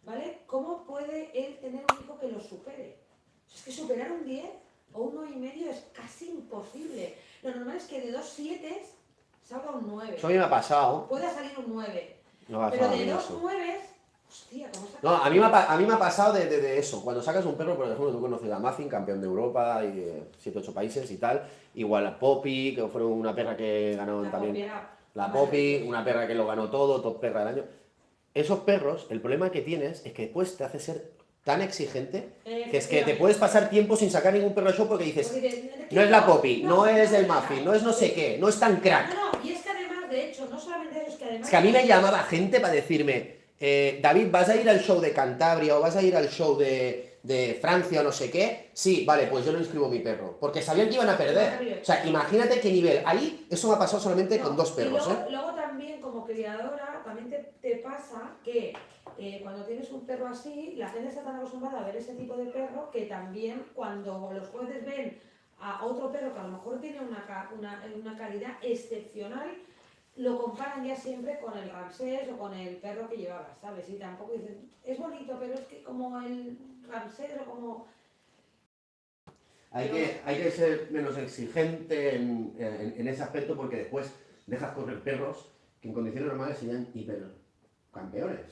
¿vale? ¿Cómo puede él tener un hijo que lo supere? Es que superar un 10 o un 9 y medio es casi imposible. Lo normal es que de dos 7 salga un 9. Eso a mí me ha pasado. Pueda salir un 9. Me ha Pero de dos eso. 9, hostia, ¿cómo saca? No, a mí me ha, a mí me ha pasado de, de- de eso. Cuando sacas un perro, por ejemplo, tú conoces a Muffin, campeón de Europa y de 7-8 países y tal. Igual a Poppy, que fueron una perra que ganó La también. La. Poppy, una perra que lo ganó todo, top perra del año. Esos perros, el problema que tienes es que después te hace ser tan exigente que es que te puedes pasar tiempo sin sacar ningún perro show porque dices, no es la Poppy, no es el Muffin, no es no sé qué, no es tan crack. No, no, y es que además, de hecho, no solamente eso, es que además... Es que a mí me llamaba gente para decirme, eh, David, ¿vas a ir al show de Cantabria o vas a ir al show de, de Francia o no sé qué? Sí, vale, pues yo no inscribo mi perro. Porque sabían que iban a perder. O sea, imagínate qué nivel. Ahí, eso me ha pasado solamente No, con dos y perros, luego, ¿eh? luego también, como criadora, también te, te pasa que eh, cuando tienes un perro así, la gente está tan acostumbrada a ver ese tipo de perro que también cuando los jueces ven a otro perro que a lo mejor tiene una, una, una calidad excepcional, lo comparan ya siempre con el Ramsés o con el perro que llevaba, ¿sabes? Y tampoco dicen, es bonito, pero es que como el Ramsés o como... Hay que, hay que ser menos exigente en, en- en ese aspecto porque después dejas correr perros que en condiciones normales serían hipercampeones también.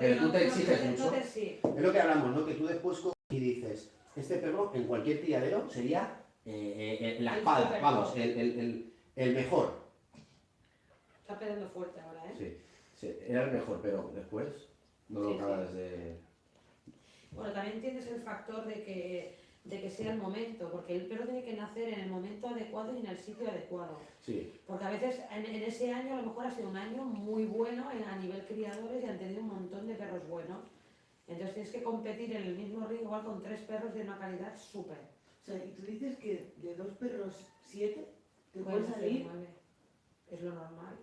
Pero tú te exiges mucho. Es lo que hablamos, ¿no? Que tú después y dices, este perro en cualquier criadero sería eh, eh, eh, la El espada, vamos, el, el- el- el mejor. Está pegando fuerte ahora, ¿eh? Sí, sí, era el mejor, pero después no lo Sí, sí. acabas de... Bueno, también tienes el factor de que, de que sea el momento, porque el perro tiene que nacer en el momento adecuado y en el sitio adecuado. Sí, Porque a veces en, en ese año a lo mejor ha sido un año muy bueno en- a nivel criadores y han tenido un montón de perros buenos. Entonces tienes que competir en el mismo ring igual con tres perros de una calidad súper. O sea, y tú dices que de dos perros, siete, te Pueden salir. Es lo normal.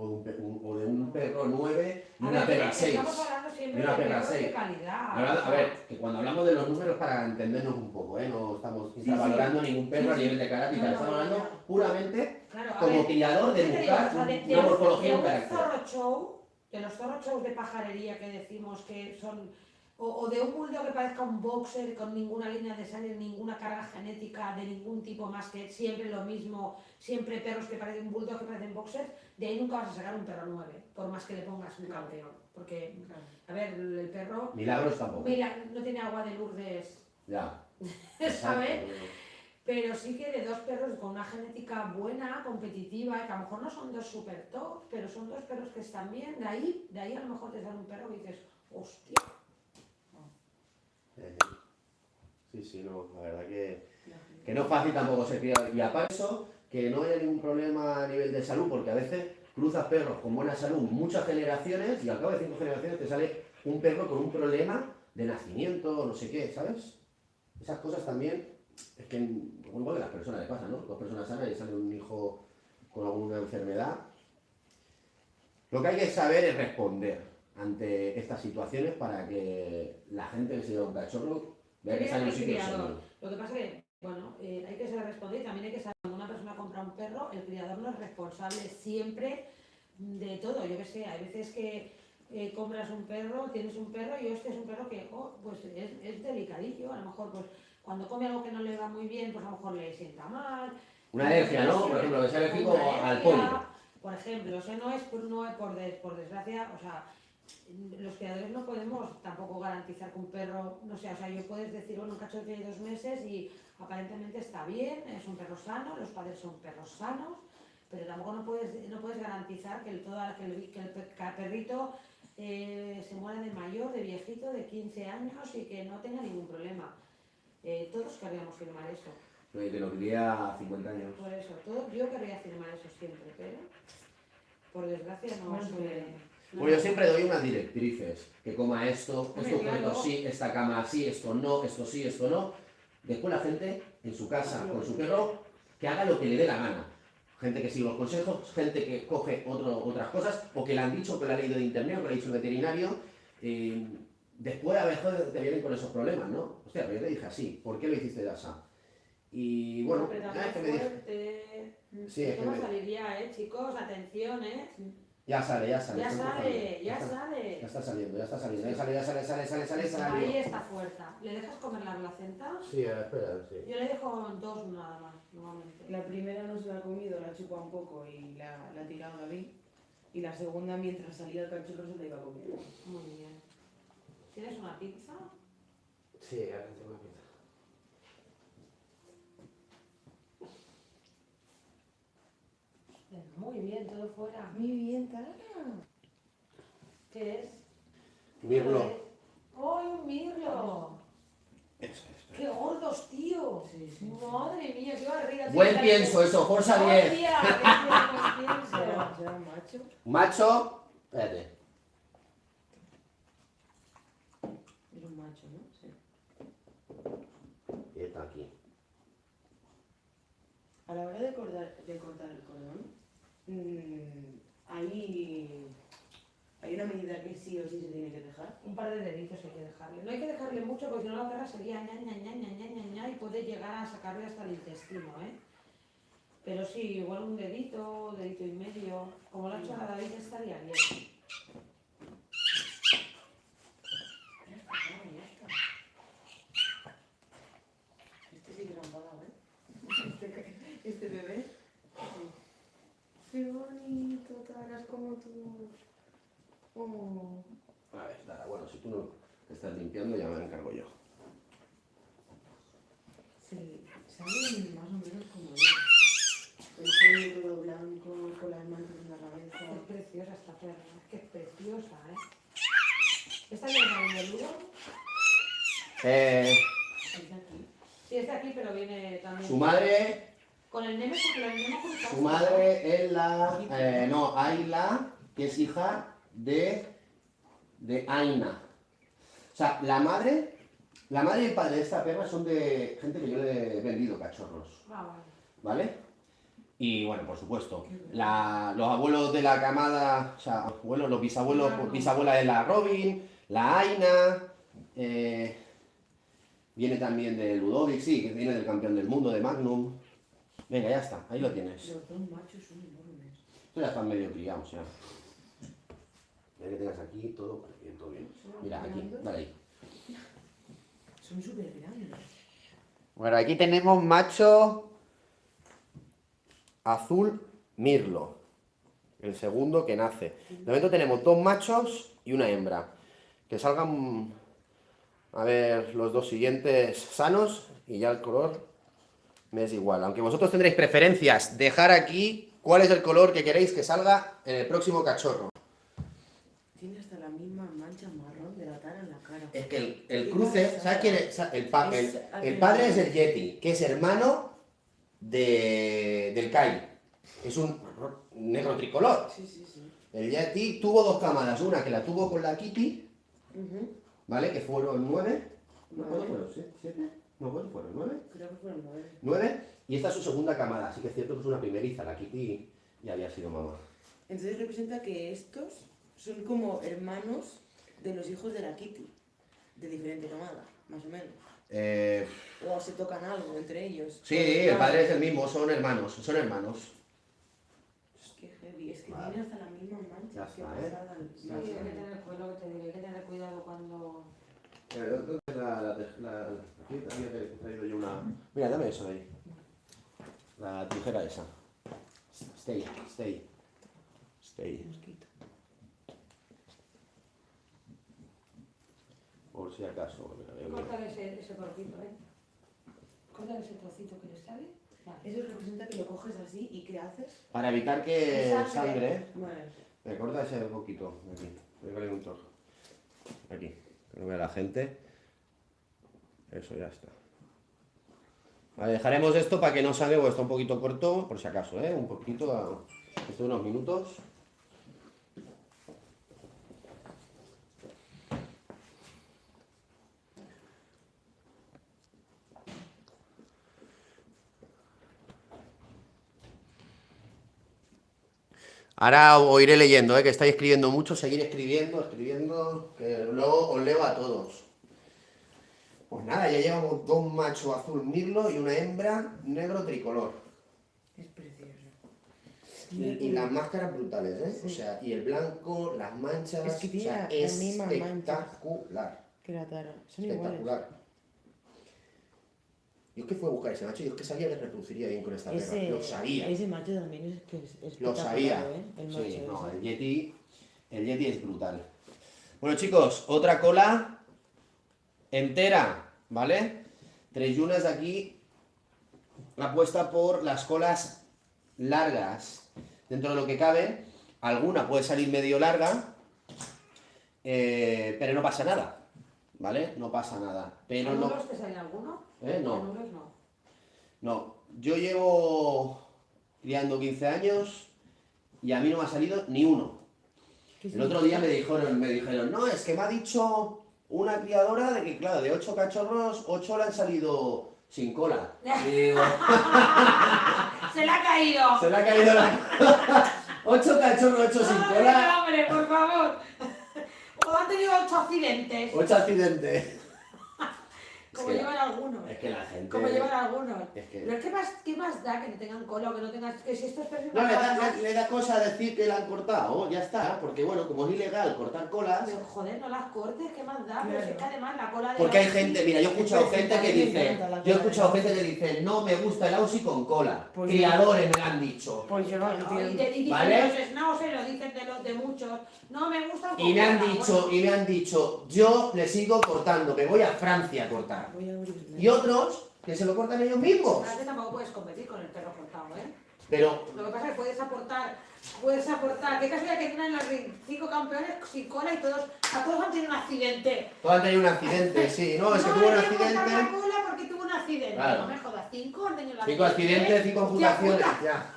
O, de un un- o de un perro 9 y una perra que 6. Estamos hablando siempre Y una de perra perros de seis. calidad. Hablando- o a ver, que cuando hablamos de los números para entendernos un poco, ¿eh? No estamos sí. infravalorando ningún perro Sí, a sí. nivel de carácter, tal, No, estamos no, hablando no. puramente claro, como ver, criador de ¿Qué te digo? buscar O sea, de, un- de una un- morfología un carácter. show, de los zorro shows de pajarería que decimos que son, o, o de un bulldog que parezca un boxer con ninguna línea de sangre, ninguna carga genética de ningún tipo más que siempre lo mismo, siempre perros que parecen bulldog que parecen boxers, de ahí nunca vas a sacar un perro 9, por más que le pongas un campeón. Porque, Claro. a ver, el perro, Milagros tampoco. mira, no tiene agua de Lourdes, Ya. ¿sabes? Pero sí que de dos perros con una genética buena, competitiva, que a lo mejor no son dos super top, pero son dos perros que están bien, de ahí, de ahí a lo mejor te sale un perro que dices, hostia. Eh, Sí, sí, no, la verdad que, que no es fácil tampoco ser criador. Y aparte eso, que no haya ningún problema a nivel de salud, porque a veces cruzas perros con buena salud muchas generaciones y al cabo de cinco generaciones te sale un perro con un problema de nacimiento no sé qué, ¿sabes? Esas cosas también, es que igual que a las personas le pasa, ¿no? Dos personas sanas y sale un hijo con alguna enfermedad. Lo que hay que saber es responder ante estas situaciones para que la gente que se lleva un cachorro vea que sale un sitio. Lo que pasa es que, bueno, eh, hay que saber responder y también hay que saber cuando una persona compra un perro, el criador no es responsable siempre de todo. Yo que sé, hay veces que eh, compras un perro, tienes un perro y este es un perro que, oh, pues es, es delicadillo. A lo mejor, pues cuando come algo que no le va muy bien, pues a lo mejor le sienta mal. Una alergia, ¿no? Por ejemplo, que sea alérgico al polvo. Por ejemplo, eso no es por, no es por, des- por desgracia, o sea, los criadores no podemos tampoco garantizar que un perro, no sé, o sea, yo puedes decir, bueno, un cachorro tiene dos meses y aparentemente está bien, es un perro sano, los padres son perros sanos, pero tampoco no puedes, no puedes garantizar que el, toda- que el, que el pe- que el perrito eh, se muera de mayor, de viejito, de 15 años y que no tenga ningún problema. Eh, todos querríamos firmar eso. Oye, que lo quería a 50 años. Por eso, todo, yo querría firmar eso siempre, pero por desgracia no Bueno, suele. No. Pues yo siempre doy unas directrices, que coma esto, esto correcto sí, esta cama sí, esto no, esto sí, esto no. Después la gente en su casa con su perro que haga lo que le dé la gana. Gente que sigue los consejos, gente que coge otro- otras cosas, o que le han dicho, que ha leído de internet, o que lo ha dicho el veterinario. eh, después a veces te vienen con esos problemas, ¿no? Hostia, pero yo te dije así, ¿por qué lo hiciste de asa? Y bueno, Pero ya es que me dije, sí, es que me- salir ya, eh, chicos, atención, eh. Ya sale, ya sale. Ya sale, ya sale. Ya está saliendo, ya está saliendo, ya sale, ya sale, sale, sale, sale, sale. Ahí está fuerza. ¿Le dejas comer la placenta? Sí, espera, sí. Yo le dejo dos nada más, normalmente. La primera no se la ha comido, la chupa un poco y la, la ha tirado David. Y la segunda, mientras salía el cachorro, se la iba comiendo. Muy bien. ¿Tienes una pizza? Sí, ahora tengo que Venga, Muy bien, todo fuera. Muy bien, Tara. ¿Qué es? Mirlo. ¡Ay, un mirlo! Eso. ¡Qué gordos, tío! Sí, sí. Madre mía, qué barriga. Buen pienso eso, Forza 10. ¡Hostia, qué buen pienso! ¿Será, será macho? Macho, espérate. Es un macho, ¿no? Sí. Y está aquí. A la hora de cortar, de cortar el cordón, mm, hay, hay una medida que sí o sí se tiene que dejar. Un par de deditos hay que dejarle. No hay que dejarle mucho porque si no la perra sería ña, ña, ña, ña, ña, ña, ña, y puede llegar a sacarle hasta el intestino, ¿eh? Pero sí, igual un dedito, dedito y medio. Como lo ha hecho la David estaría bien. Ya está, claro, ya está. Este sí que lo han pagado, ¿eh? Este, este bebé. Qué bonito, Taras, como tú. Oh. A ver, Dara, bueno, si tú no te estás limpiando, ya me encargo yo. Sí, salen más o menos como yo. El todo blanco, con las manos en la cabeza. Es preciosa esta perra, es que es preciosa, ¿eh? ¿Esta viene del Ludo? Eh, Es de aquí. Sí, está aquí, pero viene también. su madre, Con el nene con su madre es la, eh, no, Ayla, que es hija de, de Aina. O sea, la madre, la madre y el padre de esta perra son de gente que yo le he vendido cachorros. Ah, vale. ¿vale? Y bueno, por supuesto, la- los abuelos de la camada, o sea, abuelos, los bisabuelos, bisabuela de la Robin, la Aina, eh, viene también de Ludovic, sí, que viene del campeón del mundo, de Magnum. Venga, ya está, ahí lo tienes. Los dos machos son enormes. Estos ya están medio criados, ya. Mira que tengas aquí todo bien, todo bien. Mira, aquí, dale ahí. Son súper grandes. Bueno, aquí tenemos macho azul mirlo. El segundo que nace. De momento tenemos dos machos y una hembra. Que salgan a ver los dos siguientes sanos y ya el color me es igual. Aunque vosotros tendréis preferencias, dejar aquí cuál es el color que queréis que salga en el próximo cachorro. Tiene hasta la misma mancha marrón de la tara en la cara. Es que el, el cruce, ¿sabes quién es? El, pa- el- padre es el Yeti, que es hermano de, del Kai. Es un ro- negro tricolor. Sí, sí, sí. El Yeti tuvo dos camadas, una que la tuvo con la Kitty. ¿vale? Que fueron nueve. ¿No Vale. cuántos fueron? ¿Sie- ¿Siete? No, ¿cuántos fueron? ¿Nueve? Creo que fueron nueve. ¿Nueve? Y esta es su segunda camada, así que es cierto que es una primeriza, la Kitty ya había sido mamá. Entonces representa que estos son como hermanos de los hijos de la Kitty, de diferente camada, más o menos. Eh, O se tocan algo entre ellos. sí, el padre es el mismo, son hermanos, son hermanos. Es que heavy, es que Vale. tiene hasta la misma mancha. Ya está, ¿eh? Sí, hay que tener cuidado, que te digo, hay que tener cuidado cuando... La, la, la, aquí había traído yo una... Mira, dame eso de ahí. La tijera esa. Stay, stay. Stay. Mosquito. Por si acaso. mira, mira, mira. Córtale ese, ese trocito, ¿eh? Córtale ese trocito que le sale. Eso representa que lo coges así y ¿qué haces? Para evitar que Sangre. me corta ese poquito. Aquí. Voy a poner un trozo. Aquí. Que no vea la gente. Eso ya está. Vale, dejaremos esto para que no sangre, porque está un poquito corto, por si acaso, ¿eh? Un poquito, a... unos minutos. Ahora os iré leyendo, ¿eh? que estáis escribiendo mucho, seguir escribiendo, escribiendo, que luego os leo a todos. Pues nada, ya llevamos dos machos azul mirlo y una hembra negro tricolor. Es precioso. Y, y las máscaras brutales, ¿eh? O sea, y el blanco, las manchas, Es que o sea, la- espectacular, Que la tara. Son iguales. espectacular. Yo es que fui a buscar ese macho, yo es que sabía que reproduciría bien con esta perra, Ese, lo sabía. ese macho también es que es Lo espectacular, sabía. ¿eh? El macho Sí, no, ese. el Yeti, el Yeti es brutal. Bueno, chicos, otra cola entera, ¿vale? Tres yunas de aquí, apuesta por las colas largas. Dentro de lo que cabe, alguna puede salir medio larga, eh, pero no pasa nada, ¿vale? No pasa nada. Pero no, ¿Anulos te sale alguno? ¿Eh? No. No. no, yo llevo criando 15 años y a mí no me ha salido ni uno. ¿Qué El otro día me dijeron, me dijeron, no, es que me ha dicho una criadora de que, claro, de ocho cachorros, ocho le han salido sin cola. Y digo, ¡Se le ha caído! se le ha caído la Ocho cachorros, ocho sin cola, hombre, por favor! O han tenido ocho accidentes, ocho accidentes. Como que- llevan algunos. Es que la gente... Como llevan algunos. Es que- Pero ¿qué más, ¿qué más da que no tengan cola o que no tengas... Que si esto es No, le da, le, le da cosa decir que la han cortado, ya está, porque bueno, como es ilegal cortar colas, Pero joder, no las cortes, ¿qué más da? Pero Claro. es que además la cola de... Porque hay gente, mira, yo he escuchado Es que gente que dice, yo he escuchado gente que dice, no me gusta el Aussie con cola. Pues Criadores me lo han dicho. Pues yo no No, y entiendo. te dicen ¿Vale? los schnauzer, lo dicen de, los, de muchos. No me gusta Y me han cola, dicho, bueno. y me han dicho, yo le sigo cortando, me voy a Francia a cortar. Voy a abrirle. Y otros que se lo cortan ellos mismos. Tampoco puedes competir con el perro cortado, ¿eh? Pero Lo que pasa es que puedes aportar, puedes aportar. Qué casualidad que tienen los cinco campeones sin cola y todos, a todos han tenido un accidente. todos han tenido un accidente, sí, no, es que tuvo un la accidente. cola porque tuvo un accidente. Claro. No me jodas, cinco han tenido Cinco accidentes, cinco puta. ya.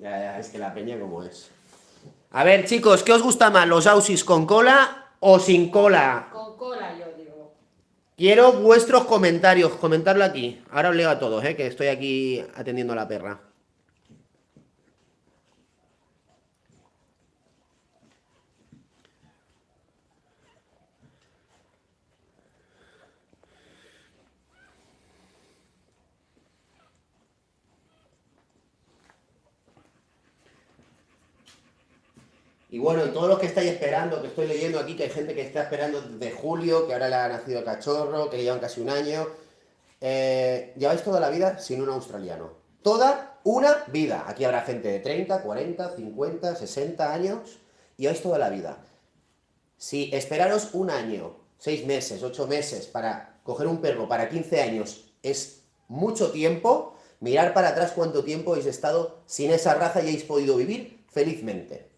Ya, ya, es que la peña como es. A ver, chicos, ¿qué os gusta más, los Aussies con cola o sin cola? Quiero vuestros comentarios, comentarlo aquí. Ahora os leo a todos, ¿eh? que estoy aquí atendiendo a la perra. Y bueno, todos los que estáis esperando, que estoy leyendo aquí, que hay gente que está esperando desde julio, que ahora le ha nacido cachorro, que llevan casi un año. eh, lleváis toda la vida sin un australiano. Toda una vida. Aquí habrá gente de 30, 40, 50, 60 años. Lleváis toda la vida. Si esperaros un año, seis meses, ocho meses para coger un perro para 15 años es mucho tiempo, mirar para atrás cuánto tiempo habéis estado sin esa raza y habéis podido vivir felizmente.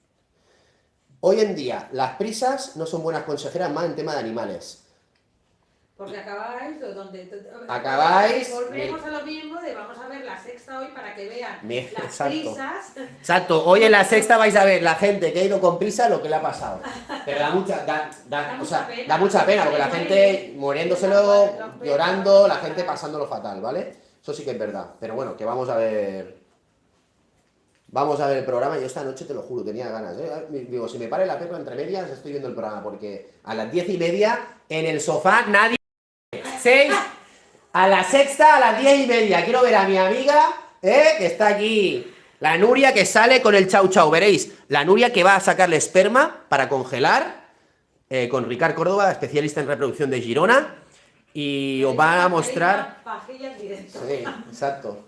Hoy en día, las prisas no son buenas consejeras más en tema de animales. Porque acabáis donde... Acabáis- Volvemos a lo mismo de vamos a ver la sexta hoy para que vean las exacto. prisas. Exacto, hoy en la sexta vais a ver la gente que ha ido con prisa lo que le ha pasado. Pero da mucha, da, da- Da o sea, mucha pena. da mucha pena porque la gente muriéndoselo, llorando, la gente pasándolo fatal, ¿vale? Eso sí que es verdad. Pero bueno, que vamos a ver. Vamos a ver el programa. Yo esta noche te lo juro, tenía ganas. ¿eh? Digo, si me pare la pepa entre medias, estoy viendo el programa porque a las diez y media en el sofá nadie. Seis. A la sexta, a las diez y media. Quiero ver a mi amiga, ¿eh? que está aquí. La Nuria que sale con el chau chau. Veréis, la Nuria que va a sacarle esperma para congelar. eh, con Ricard Córdoba, especialista en reproducción de Girona. Y os va a mostrar. Sí, exacto.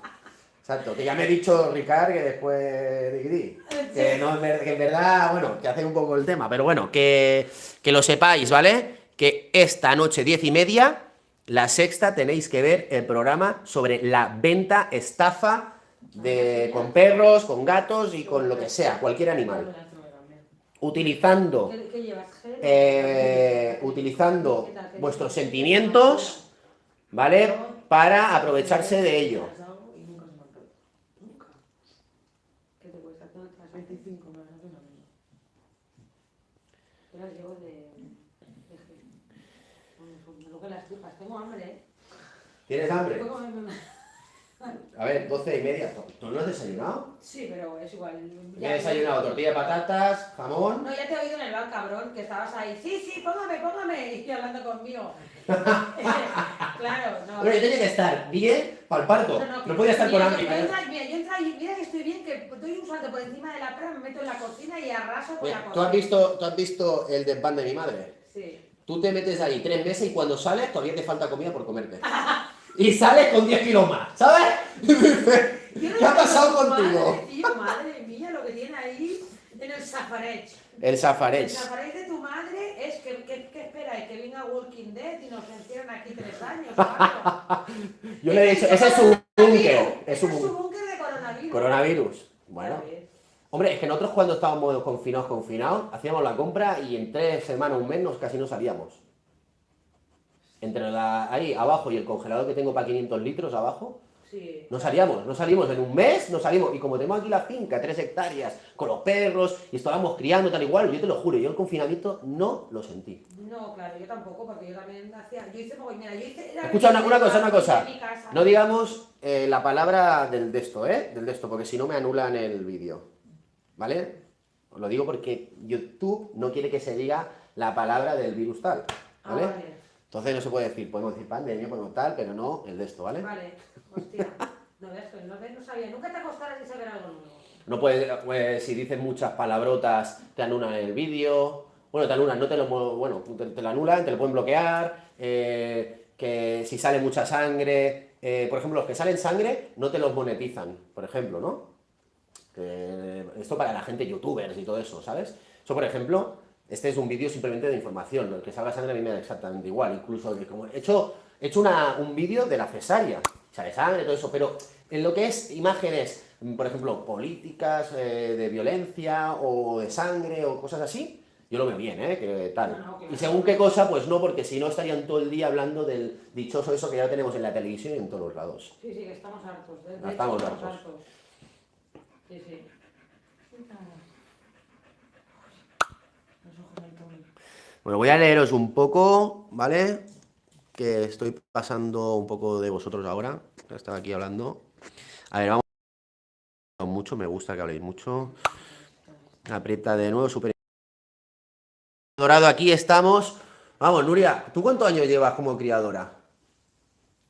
Exacto. Que ya me he dicho Ricard que después de que, no, en verdad, bueno, que hace un poco el tema, pero bueno, que, que lo sepáis, ¿vale? Que esta noche, diez y media, la sexta, tenéis que ver el programa sobre la venta, estafa de, con perros, con gatos y con lo que sea, cualquier animal. Utilizando eh, utilizando ¿Qué tal? ¿Qué vuestros sentimientos, ¿vale? Para aprovecharse de ello. Y nunca se me ha caído. Nunca. ¿Qué te cuesta? ¿Cuánto te las 25 más o menos. Yo las llevo de... de gel. Bueno, pues me lo que las tripas. Tengo hambre, ¿eh? ¿Tienes hambre? A ver, doce y media. ¿Tú no has desayunado? Sí, pero es igual. Ya he desayunado tortilla de patatas, jamón. No, ya te he oído en el bar, cabrón, que estabas ahí. Sí, sí, póngame, póngame. Y hablando conmigo. claro, no. Bueno, yo tenía que estar bien para el parto. No podía estar con hambre. Yo, yo entra y mira que estoy bien, que doy un salto por encima de la perra, me meto en la cocina y arraso por la cocina. ¿Tú has visto, tú has visto el desván de mi madre? Sí. Tú te metes ahí tres meses y cuando sales todavía te falta comida por comerte. Y sales con 10 kilos más, ¿sabes? ¿Qué ha pasado contigo? Madre, tío, madre mía, lo que tiene ahí en el safarech. El El safarech. safarech de tu madre es que, que, que espera, que venga Walking Dead y nos encierran aquí tres años. Yo le he dicho, ese es su búnker. Es su búnker. de coronavirus. Coronavirus. Bueno. Hombre, es que nosotros cuando estábamos confinados, confinados, hacíamos la compra y en tres semanas, un mes, nos casi no salíamos. Entre la, ahí abajo y el congelador que tengo para 500 litros abajo, Sí. no salíamos, no salimos en un mes, no salimos. Y como tenemos aquí la finca, tres hectáreas, con los perros, y estábamos criando tal igual, yo te lo juro, yo el confinamiento no lo sentí. No, claro, yo tampoco, porque yo también hacía. Yo hice mira, yo hice. Escucha una, una cosa, una cosa. No digamos eh, la palabra del de esto, ¿eh? Del de esto, porque si no me anulan el vídeo. ¿Vale? Os lo digo porque YouTube no quiere que se diga la palabra del virus tal. Ah, ¿Vale? Entonces no se puede decir, podemos decir pandemia, podemos tal, pero no el de esto, ¿vale? Vale, hostia. No pues no, no sabía. Nunca te acostarás sin saber algo nuevo. No puedes, pues, si dices muchas palabrotas, te anulan el vídeo. Bueno, te anulan, no te lo, bueno, te, te lo anulan, te lo pueden bloquear. eh, que si sale mucha sangre, eh, por ejemplo, los que salen sangre no te los monetizan, por ejemplo, ¿no? Que esto para la gente youtubers y todo eso, ¿sabes? Eso, por ejemplo, este es un vídeo simplemente de información. El que salga sangre a mí me da exactamente igual. Incluso que como he hecho, he hecho una- un vídeo de la cesárea. Sale sangre, todo eso. Pero en lo que es imágenes, por ejemplo, políticas eh, de violencia o de sangre o cosas así, yo lo veo bien, ¿eh? Que tal. No, no. Y según qué cosa, pues no, porque si no estarían todo el día hablando del dichoso eso que ya tenemos en la televisión y en todos los lados. Sí, sí, que estamos hartos. De, de hecho, estamos hartos. Sí, sí. Los ojos del Tony. Bueno, voy a leeros un poco, ¿vale? Que estoy pasando un poco de vosotros ahora. Estaba aquí hablando. A ver, vamos. Mucho, me gusta que habléis mucho. Aprieta de nuevo, super. Dorado, aquí estamos. Vamos, Nuria, ¿tú cuántos años llevas como criadora?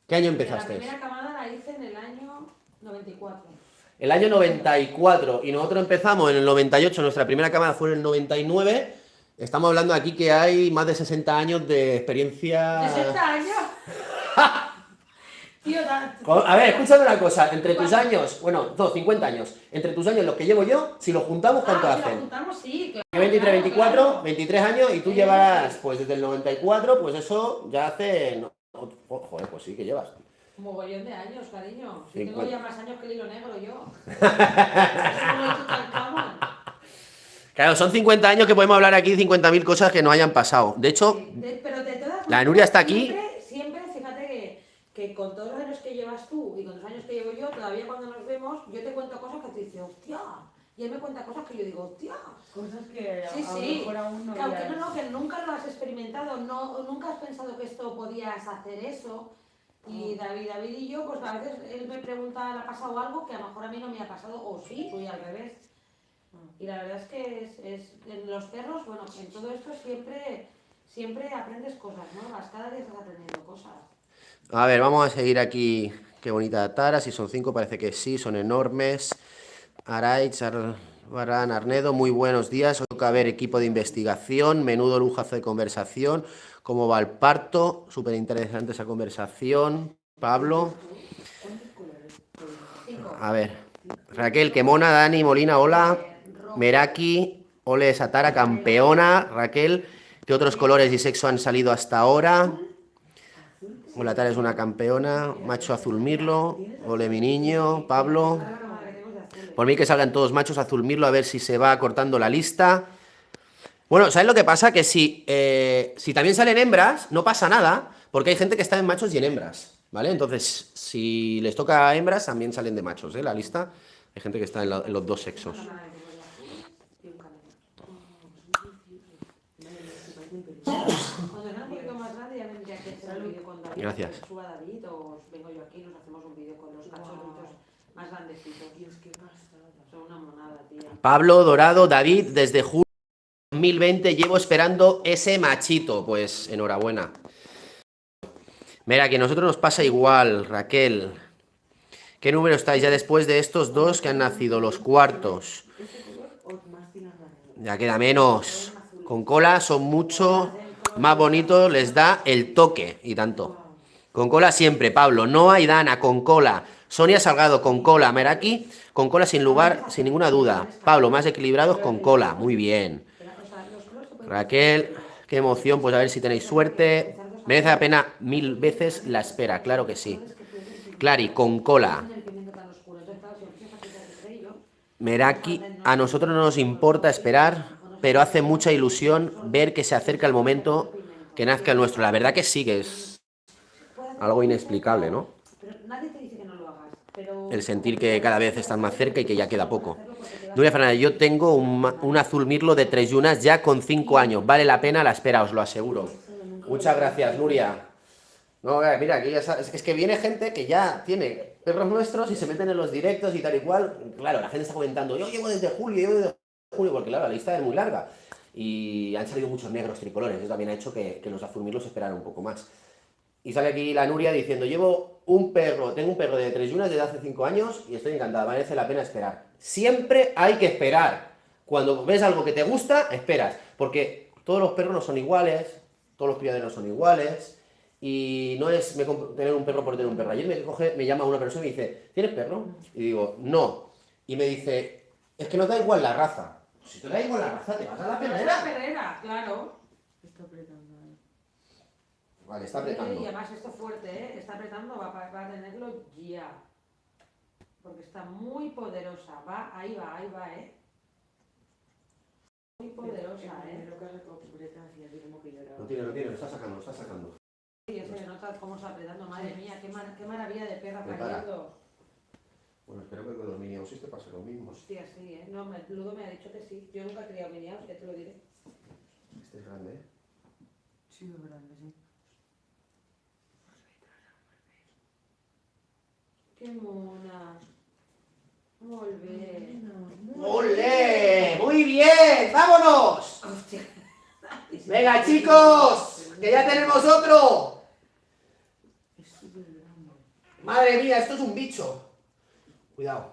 ¿Qué año La empezaste? primera camada la hice en el año 94. El año 94 y nosotros empezamos en el 98, nuestra primera cámara fue en el 99. Estamos hablando aquí que hay más de 60 años de experiencia. ¿60 años? Tío, A ver, escúchame una cosa, entre tus años, bueno, no, 50 años, entre tus años, los que llevo yo, si los juntamos, ¿cuánto Ah, si lo hacen? juntamos, sí, claro. Yo 23, claro, 24, claro. 23 años y tú Sí. llevarás, pues desde el 94, pues eso ya hace... no, oh, joder, pues sí que llevas. Un mogollón de años, cariño. Si tengo ya más años que el hilo negro yo. Es como el Tutankamón. Claro, son 50 años que podemos hablar aquí, 50.000 cosas que no hayan pasado. De hecho, Sí, de- pero de todas La Nuria está aquí. Siempre, que con todos los años que llevas tú y con los años que llevo yo, todavía cuando nos vemos, yo te cuento cosas que te dices, hostia, y él me cuenta cosas que yo digo, hostia. Cosas que Sí, a lo sí. mejor aún no Que aunque habías- no, no, que nunca lo has experimentado, no, nunca has pensado que esto podías hacer eso. Y David, David y yo, pues a veces él me pregunta, ¿le ha pasado algo que a lo mejor a mí no me ha pasado? O sí, o y al revés. Y la verdad es que es, es- en los perros, bueno, en todo esto siempre, siempre aprendes cosas nuevas, cada día estás aprendiendo cosas. A ver, vamos a seguir aquí. Qué bonita tara. Si son cinco, parece que sí, son enormes. Araich, Barán, Arnedo, muy buenos días. Hoy toca ver equipo de investigación, menudo lujazo de conversación. ¿Cómo va el parto? Súper interesante esa conversación. Pablo. A ver. Raquel, que mona, Dani, Molina, hola. Meraki, Ole Satara, campeona. Raquel, ¿qué otros colores y sexo han salido hasta ahora? Hola, Tara es una campeona. Macho azul mirlo. Ole mi niño. Pablo. Por mí que salgan todos machos azul mirlo a ver si se va cortando la lista. Bueno, ¿sabes lo que pasa? Que si, eh, si también salen hembras, no pasa nada, porque hay gente que está en machos y en hembras, ¿vale? Entonces, si les toca a hembras, también salen de machos, ¿eh? La lista. Hay gente que está en los dos sexos. Ahora madre, tenemos de azules y un camello. Madre mía, se parece un pelín. Cuando sea un poquito más grande ya vendría que hacer un vídeo con David. Gracias. Suba David o vengo yo aquí y nos hacemos un vídeo con los cachorritos más grandecitos. Dios, qué. Son una monada, tía. Pablo Dorado, David, desde julio 2020 llevo esperando ese machito. Pues enhorabuena. Mira, que a nosotros nos pasa igual, Raquel. ¿Qué número estáis ya después de estos dos que han nacido, los cuartos? ¿Este color o más tiras la Ya queda menos. Con cola son mucho más bonitos, les da el toque y tanto. Con cola siempre, Pablo. Noa y Dana, con cola. Sonia Salgado, con cola. Meraki, con cola sin lugar, sin ninguna duda. Pablo, más equilibrados, con cola. Muy bien. Raquel, qué emoción, pues a ver si tenéis suerte. Merece la pena mil veces la espera, claro que sí. Clary, con cola. Meraki, a nosotros no nos importa esperar, pero hace mucha ilusión ver que se acerca el momento que nazca el nuestro. La verdad que sí, que es algo inexplicable, ¿no? Que El sentir que cada vez están más cerca y que ya queda poco. Nuria Fernández, yo tengo un, azul mirlo de tres yunas ya con cinco años. Vale la pena la espera, os lo aseguro. Muchas gracias, Nuria. No, eh, mira, aquí ya sabes, es que viene gente que ya tiene perros nuestros y se meten en los directos y tal y cual. Claro, la gente está comentando, yo llevo desde julio, llevo desde julio, porque claro, la lista es muy larga. Y han salido muchos negros tricolores, eso también ha hecho que, los azul mirlos esperaran un poco más. Y sale aquí la Nuria diciendo, llevo un perro, tengo un perro de tres yunas desde hace cinco años y estoy encantada, merece la pena esperar. Siempre hay que esperar. Cuando ves algo que te gusta, esperas. Porque todos los perros no son iguales, todos los criaderos son iguales. Y no es tener un perro por tener un perro. Ayer me, me llama una persona y me dice, ¿tienes perro? Y digo, no. Y me dice, es que nos da igual la raza. Si te da igual la raza, te vas a la Pero es la perrera. perrera, claro. Está apretando ahí. Vale, está Y apretando. además esto fuerte, ¿eh? Está apretando, va, a tenerlo ya. Porque está muy poderosa. Va, ahí va, ahí va, ¿eh? Muy poderosa, ¿eh? No tiene, no tiene, lo está sacando, lo está sacando. Sí, se nota cómo está apretando. Madre mía, qué, mar- qué maravilla de perra Prepara. pariendo. Bueno, espero que con los minions te pase lo mismo. Hostia, sí, ¿eh? No, me, Ludo me ha dicho que sí. Yo nunca he criado miniaos, ya te lo diré. Este es grande, ¿eh? Sí, es grande, sí. Qué mona. Muy bien. ¡Ole! ¡Muy bien! ¡Vámonos! Hostia. ¡Venga, chicos! ¡Que ya tenemos otro! Madre mía, esto es un bicho. Cuidado.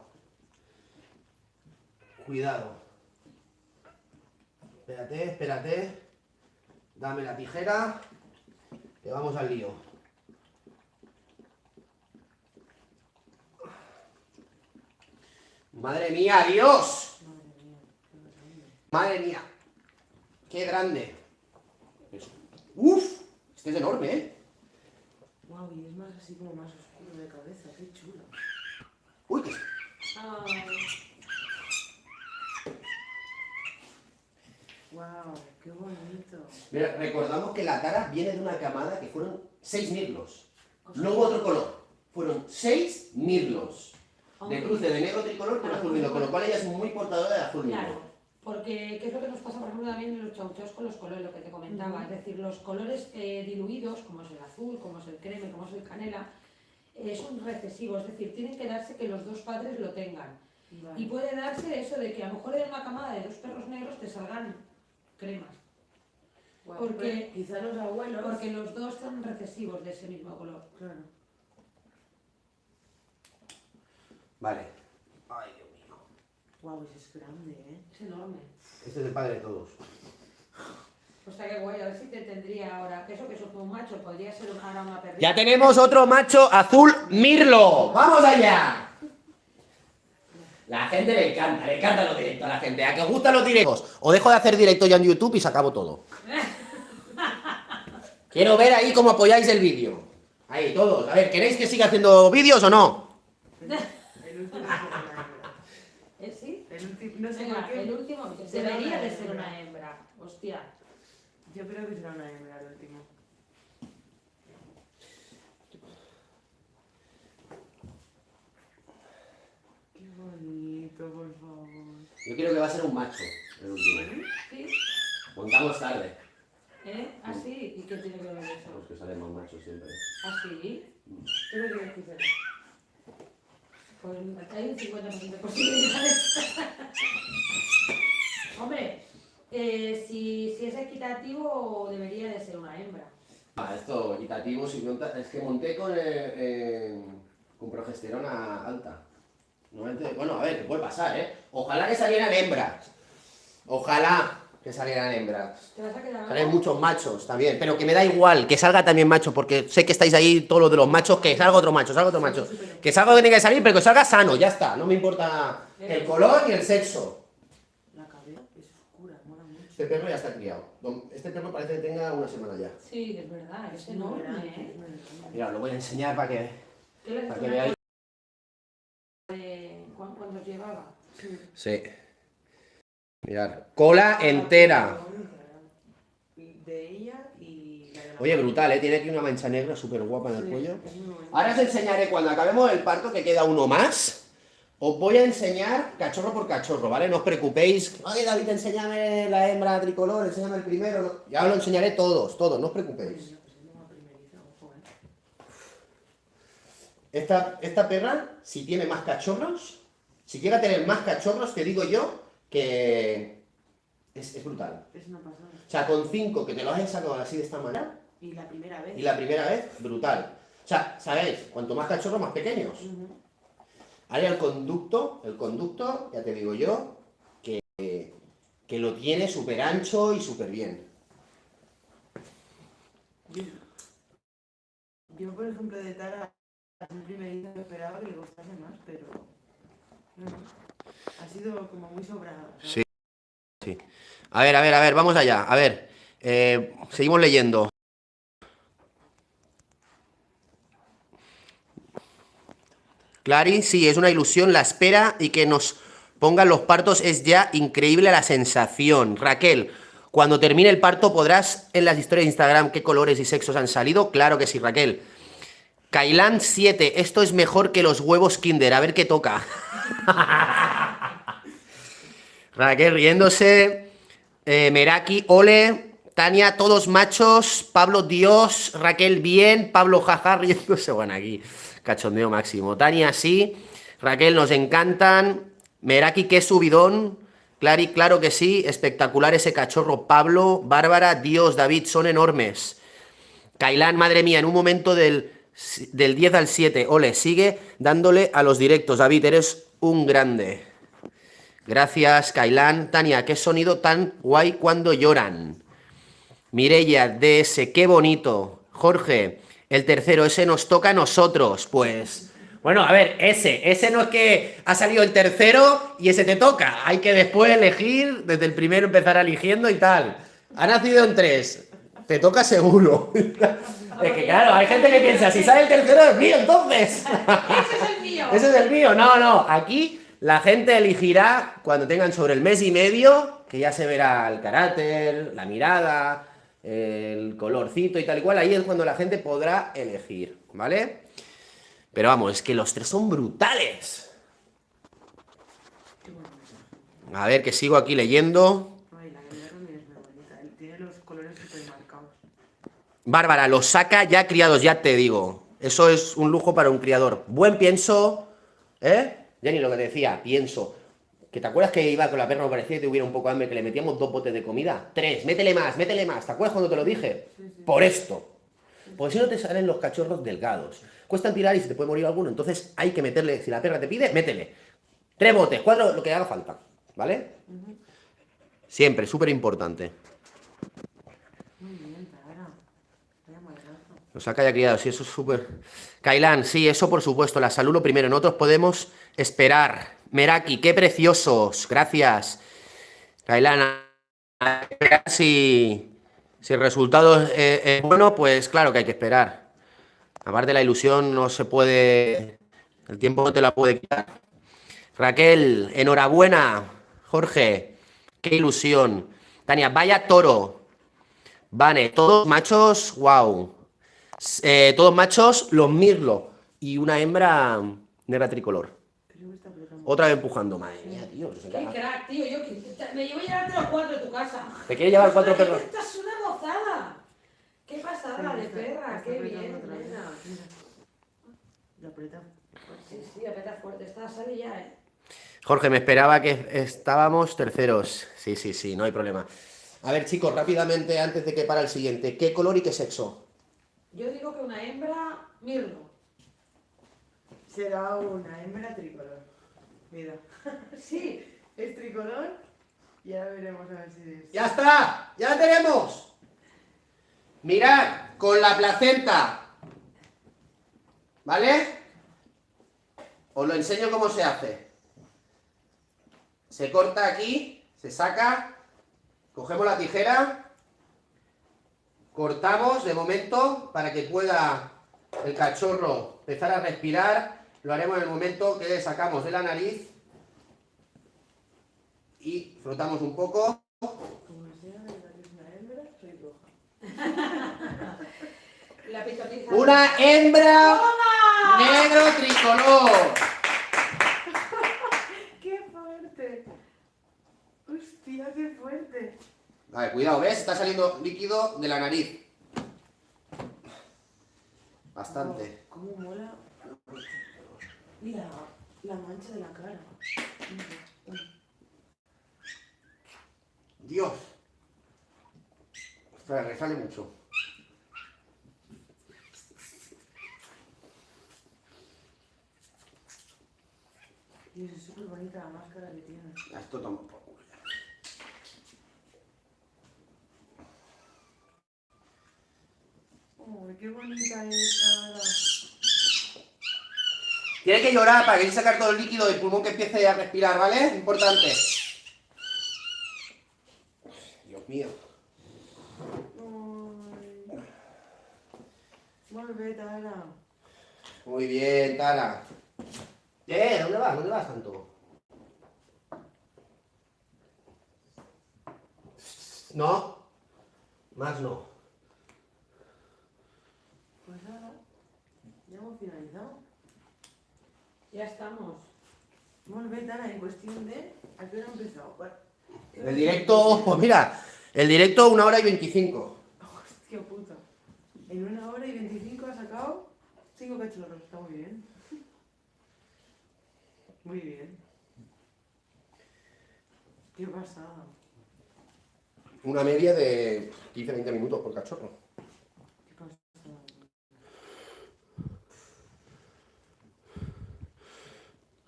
Cuidado. Espérate, espérate. Dame la tijera. Que vamos al lío. Madre mía, Dios. Madre mía, qué grande. Uf. Este es enorme, ¿eh? Wow, y es más así como más oscuro de cabeza, qué chulo. Uy, qué... Ay, Wow, qué bonito. Mira, recordamos que la cara viene de una camada que fueron seis mirlos. No hubo otro color. Fueron seis mirlos. De cruce de negro tricolor con azul mirlo, con lo cual ella es muy portadora de azul mirlo. Claro, porque ¿qué es lo que nos pasa, por ejemplo, también en los chauchaos con los colores, lo que te comentaba? Es decir, los colores eh, diluidos, como es el azul, como es el creme, como es el canela, eh, son recesivos, es decir, tienen que darse que los dos padres lo tengan. Vale. Y puede darse eso de que a lo mejor en una camada de dos perros negros te salgan cremas, porque- pero quizá los abuelos. porque los dos son recesivos de ese mismo color. Claro. Vale. Ay, Dios mío. Guau, ese es grande, ¿eh? Es enorme. Este es el padre de todos. O sea, qué guay, a ver si te tendría ahora, que eso que es un macho, podría ser un- ahora una perrita. Ya tenemos otro macho azul mirlo. ¡Vamos allá! La gente le encanta, le encantan los directos a la gente. ¿A que os gustan los directos? O dejo de hacer directo ya en YouTube y se acabó todo. Quiero ver ahí cómo apoyáis el vídeo. Ahí, todos. A ver, ¿queréis que siga haciendo vídeos o no? El último será una hembra. ¿Eh, sí? El último, no sé Venga, el último debería de ser una hembra. Hostia. Yo creo que será una hembra el último. Qué bonito, por favor. Yo creo que va a ser un macho, el último. ¿Sí? Montamos tarde. ¿Eh? ¿Ah, sí? ¿Y qué tiene que ver Los eso? que salen más machos siempre. ¿Ah, sí? ¿Tú qué crees que será? Pues hay un 50% de posibilidades. Hombre, eh, si, si es equitativo, debería de ser una hembra. Ah, esto equitativo, si monta- es que monté con, eh, eh, con progesterona alta. Normalmente- bueno, a ver, que puede pasar, ¿eh? Ojalá que salieran hembras. Ojalá que salieran hembras. ¿Te vas a quedar Salen muchos machos también, pero que me da igual, que salga también macho, porque sé que estáis ahí todos los de los machos, que salga otro macho, salga otro macho. Que salga que tenga que salir, pero que salga sano, ya está. No me importa el color ni el sexo. La cabeza es oscura, mola mucho. Este perro ya está criado. Este perro parece que tenga una semana ya. Sí, es verdad, es enorme, ¿eh? Mira, lo voy a enseñar para que, ¿Qué le para que veáis. cuan- cuando llegaba? Sí. Sí. Mirad, cola entera. De ella y la de la Oye, brutal, ¿eh? Tiene aquí una mancha negra súper guapa en el Sí, cuello. Ahora os enseñaré cuando acabemos el parto, que queda uno más. Os voy a enseñar cachorro por cachorro, ¿vale? No os preocupéis. Oye, David, enséñame la hembra tricolor, enséñame el primero. Ya os lo enseñaré todos, todos, no os preocupéis. Esta, esta perra, si tiene más cachorros, si llega a tener más cachorros, te digo yo que es, es brutal. Es una pasada. O sea, con cinco que te los hayas sacado así de esta manera, Y la primera vez. y la primera vez, brutal. O sea, ¿sabéis? Cuanto más cachorros, más pequeños. Ahora el conducto, el conducto, ya te digo yo, que, que lo tiene súper ancho y súper bien. Yo, por ejemplo, de Tara, en primeriza me esperaba que le costase más, pero. No, no. Ha sido como muy sobrada. ¿sabes? Sí. A ver, a ver, a ver, vamos allá. A ver, eh, seguimos leyendo. Clary, sí, es una ilusión, la espera y que nos pongan los partos es ya increíble la sensación. Raquel, cuando termine el parto podrás en las historias de Instagram qué colores y sexos han salido. Claro que sí, Raquel. Kailan 7, esto es mejor que los huevos Kinder, a ver qué toca. Raquel riéndose. eh, Meraki, Ole. Tania, todos machos. Pablo, Dios. Raquel, bien. Pablo, jaja, riéndose. Bueno, aquí, cachondeo máximo. Tania, sí. Raquel, nos encantan. Meraki, qué subidón. Clary, claro que sí. Espectacular ese cachorro. Pablo, Bárbara, Dios, David, son enormes. Kailán, madre mía, en un momento del, del 10 al 7. Ole, sigue dándole a los directos. David, eres un grande. Gracias, Kailán. Tania, qué sonido tan guay cuando lloran. Mireia, DS, qué bonito. Jorge, el tercero, ese nos toca a nosotros. Pues, bueno, a ver, ese, ese no es que ha salido el tercero y ese te toca. Hay que después elegir, desde el primero empezar eligiendo y tal. Ha nacido en tres. Te toca seguro. Es que claro, hay gente que piensa, si sale el tercero es mío, entonces. ¡Ese es el mío! Ese es el mío. No, no. Aquí la gente elegirá cuando tengan sobre el mes y medio, que ya se verá el carácter, la mirada, el colorcito y tal y cual, ahí es cuando la gente podrá elegir, ¿vale? Pero vamos, es que los tres son brutales. A ver, que sigo aquí leyendo. Bárbara, los saca ya criados, ya te digo. Eso es un lujo para un criador. Buen pienso, ¿eh? Jenny, lo que te decía, pienso. ¿Que te acuerdas que iba con la perra, me parecía que tuviera un poco de hambre, que le metíamos dos botes de comida? Tres, métele más, métele más. ¿Te acuerdas cuando te lo dije? Por esto. Porque si no te salen los cachorros delgados. Cuestan tirar y se te puede morir alguno. Entonces hay que meterle, si la perra te pide, métele. Tres botes, cuatro, lo que haga falta. ¿Vale? Siempre, súper importante. Muy bien. Lo saca ya criado, sí, eso es súper... Kailan, sí, eso por supuesto, la salud lo primero. Nosotros podemos esperar. Meraki, qué preciosos, gracias. Kailan, si, si el resultado es, es bueno, pues claro que hay que esperar. Aparte la ilusión no se puede... El tiempo no te la puede quitar. Raquel, enhorabuena. Jorge, qué ilusión. Tania, vaya toro. Vale, todos machos, wow. Eh, todos machos, los mirlo. Y una hembra negra tricolor. Creo que está apretando. Otra vez empujando. Madre mía, tío. Qué crack, tío. Yo me llevo a llevarte los cuatro de tu casa. ¿Te quiere llevar cuatro perros? Esta es una gozada. Qué pasada de Está- perra, está qué bien. nena. Mira. La aprieta. Sí, sí, aprieta fuerte. Esta sale ya, eh. Jorge, me esperaba que estábamos terceros. Sí, sí, sí, no hay problema. A ver, chicos, rápidamente, antes de que para el siguiente. ¿Qué color y qué sexo? Yo digo que una hembra, mirlo. Será una hembra tricolor. Mira. Sí, Es tricolor y ahora veremos a ver si es. ¡Ya está! ¡Ya tenemos! Mirad, con la placenta. ¿Vale? Os lo enseño cómo se hace. Se corta aquí, se saca, cogemos la tijera, cortamos de momento para que pueda el cachorro empezar a respirar. Lo haremos en el momento que le sacamos de la nariz y frotamos un poco. Una hembra, soy roja. la pitoniza. Una hembra negro tricolor. ¡Qué fuerte! ¡Hostia, qué fuerte! Vale, cuidado, ¿ves? Está saliendo líquido de la nariz. Bastante. ¿Cómo mola? La, la mancha de la cara. Dios. Ostras, resale mucho. Y es súper bonita la máscara que tiene. Ya, Esto toma por culo. ¡Oh, qué bonita es! Tiene que llorar para que sacar todo el líquido del pulmón que empiece a respirar, ¿vale? Importante. Dios mío. Ay. Vuelve, Tara. Muy bien, Tara. Eh, ¿dónde vas? ¿Dónde vas tanto? No. Más no. Pues nada, ya hemos finalizado. Ya estamos. En cuestión de... ¿A qué hora empezado? Bueno, El directo, pues mira, el directo una hora y veinticinco. Hostia puta. En una hora y 25 ha sacado 5 cachorros. Está muy bien. Muy bien. Qué pasada. Una media de 15-20 minutos por cachorro. Qué pasada.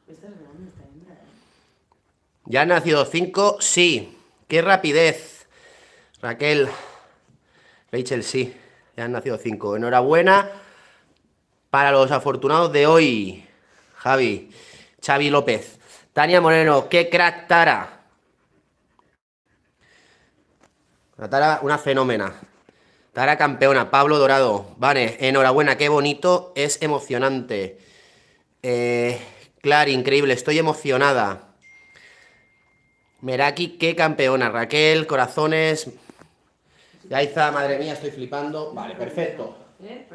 Esta es grande, esta hembra, ¿eh? ¿Ya han nacido cinco? Sí. ¡Qué rapidez! Raquel. Rachel, sí. Ya han nacido cinco. Enhorabuena para los afortunados de hoy. Javi. Xavi López. Tania Moreno. ¡Qué crack Tara! La Tara, una fenómena. Tara campeona. Pablo Dorado. Vale, enhorabuena. Qué bonito. Es emocionante. Eh, Clar, increíble. Estoy emocionada. Meraki, qué campeona. Raquel, corazones. Yaiza, madre mía, estoy flipando. Vale, perfecto. ¿Eh?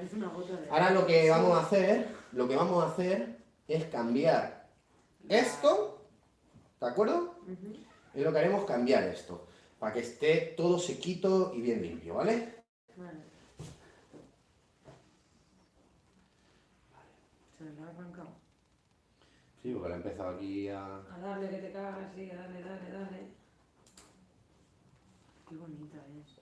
Ahora lo que vamos a hacer, lo que vamos a hacer es cambiar esto, ¿de acuerdo? Es lo que haremos, cambiar esto, para que esté todo sequito y bien limpio, ¿vale? Vale. Se me ha arrancado. Sí, porque le he empezado aquí a... A darle que te cagas, sí, dale, dale, dale. Qué bonita es.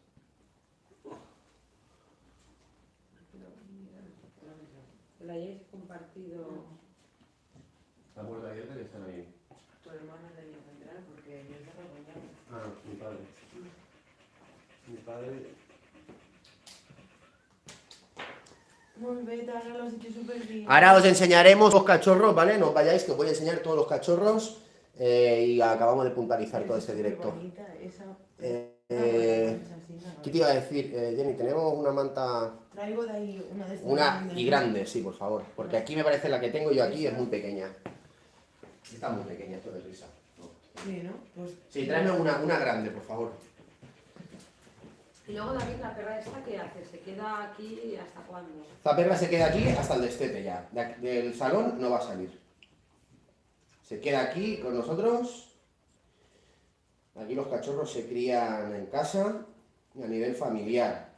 La hayáis compartido. La puerta abierta que están ahí. Tu hermana tenía que entrar porque yo estaba mañana. Ah, mi padre. Mi padre... Ahora lo has hecho súper bien. Ahora os enseñaremos los cachorros, ¿vale? No os vayáis, que os voy a enseñar todos los cachorros eh, y acabamos de puntualizar todo este directo. Bonita, esa... Eh, eh. ¿Qué te iba a decir, Jenny? Tenemos una manta, Traigo de ahí una de estas. una grandes. y grande, sí, por favor, porque aquí me parece la que tengo yo aquí es muy pequeña. Está muy pequeña, esto de risa. Sí, ¿no? Pues... Sí, tráeme una, una grande, por favor. Y luego David, la perra esta, ¿qué hace? ¿Se queda aquí hasta cuándo? Esta perra se queda aquí hasta el destete ya. Del salón no va a salir. Se queda aquí con nosotros. Aquí los cachorros se crían en casa y a nivel familiar.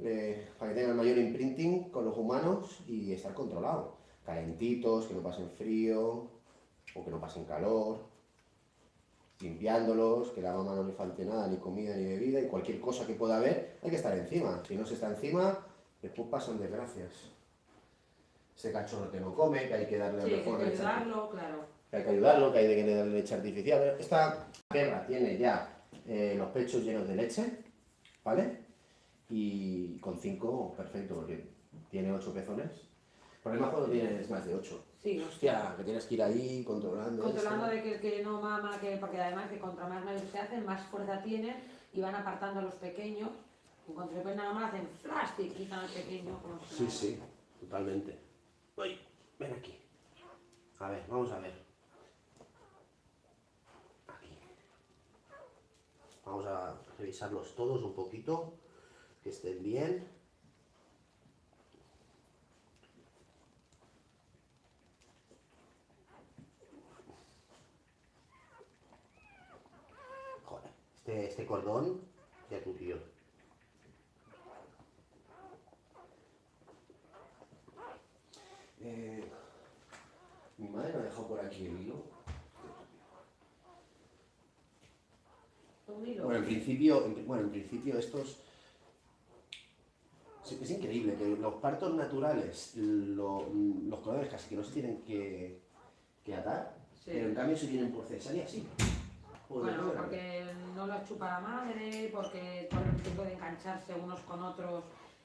eh, para que tengan mayor imprinting con los humanos y estar controlados. Calentitos, que no pasen frío o que no pasen calor. Limpiándolos, que a la mamá no le falte nada, ni comida ni bebida y cualquier cosa que pueda haber, hay que estar encima. Si no se está encima, después pasan desgracias. Ese cachorro que no come, que hay que darle Sí, hay mejor que ayudarlo, claro. que hay que ayudarlo, que hay que darle leche artificial. Esta perra tiene ya eh, los pechos llenos de leche, ¿vale? Y con 5, perfecto, porque tiene 8 pezones. El problema es cuando tienes más de 8. Sí, Hostia, que tienes que ir ahí controlando. Controlando esto. de que, que no mama, que, porque además que contra más mayores se hacen, más fuerza tienen y van apartando a los pequeños. En cuanto se ven nada más, hacen flash y quitan al pequeño. si Sí, sí, totalmente. Uy, ven aquí. A ver, vamos a ver. Aquí. Vamos a revisarlos todos un poquito, que estén bien. Joder, este, este cordón ya tu tío. Eh, mi madre me ha dejado por aquí el hilo. Bueno, en principio, en, bueno, en principio estos... Es increíble que los partos naturales, lo- los cordones casi que no se tienen que, que atar, Sí. pero en cambio se tienen por cesárea, sí. Bueno, de porque no lo chupa la madre, porque todo el tiempo pueden engancharse unos con otros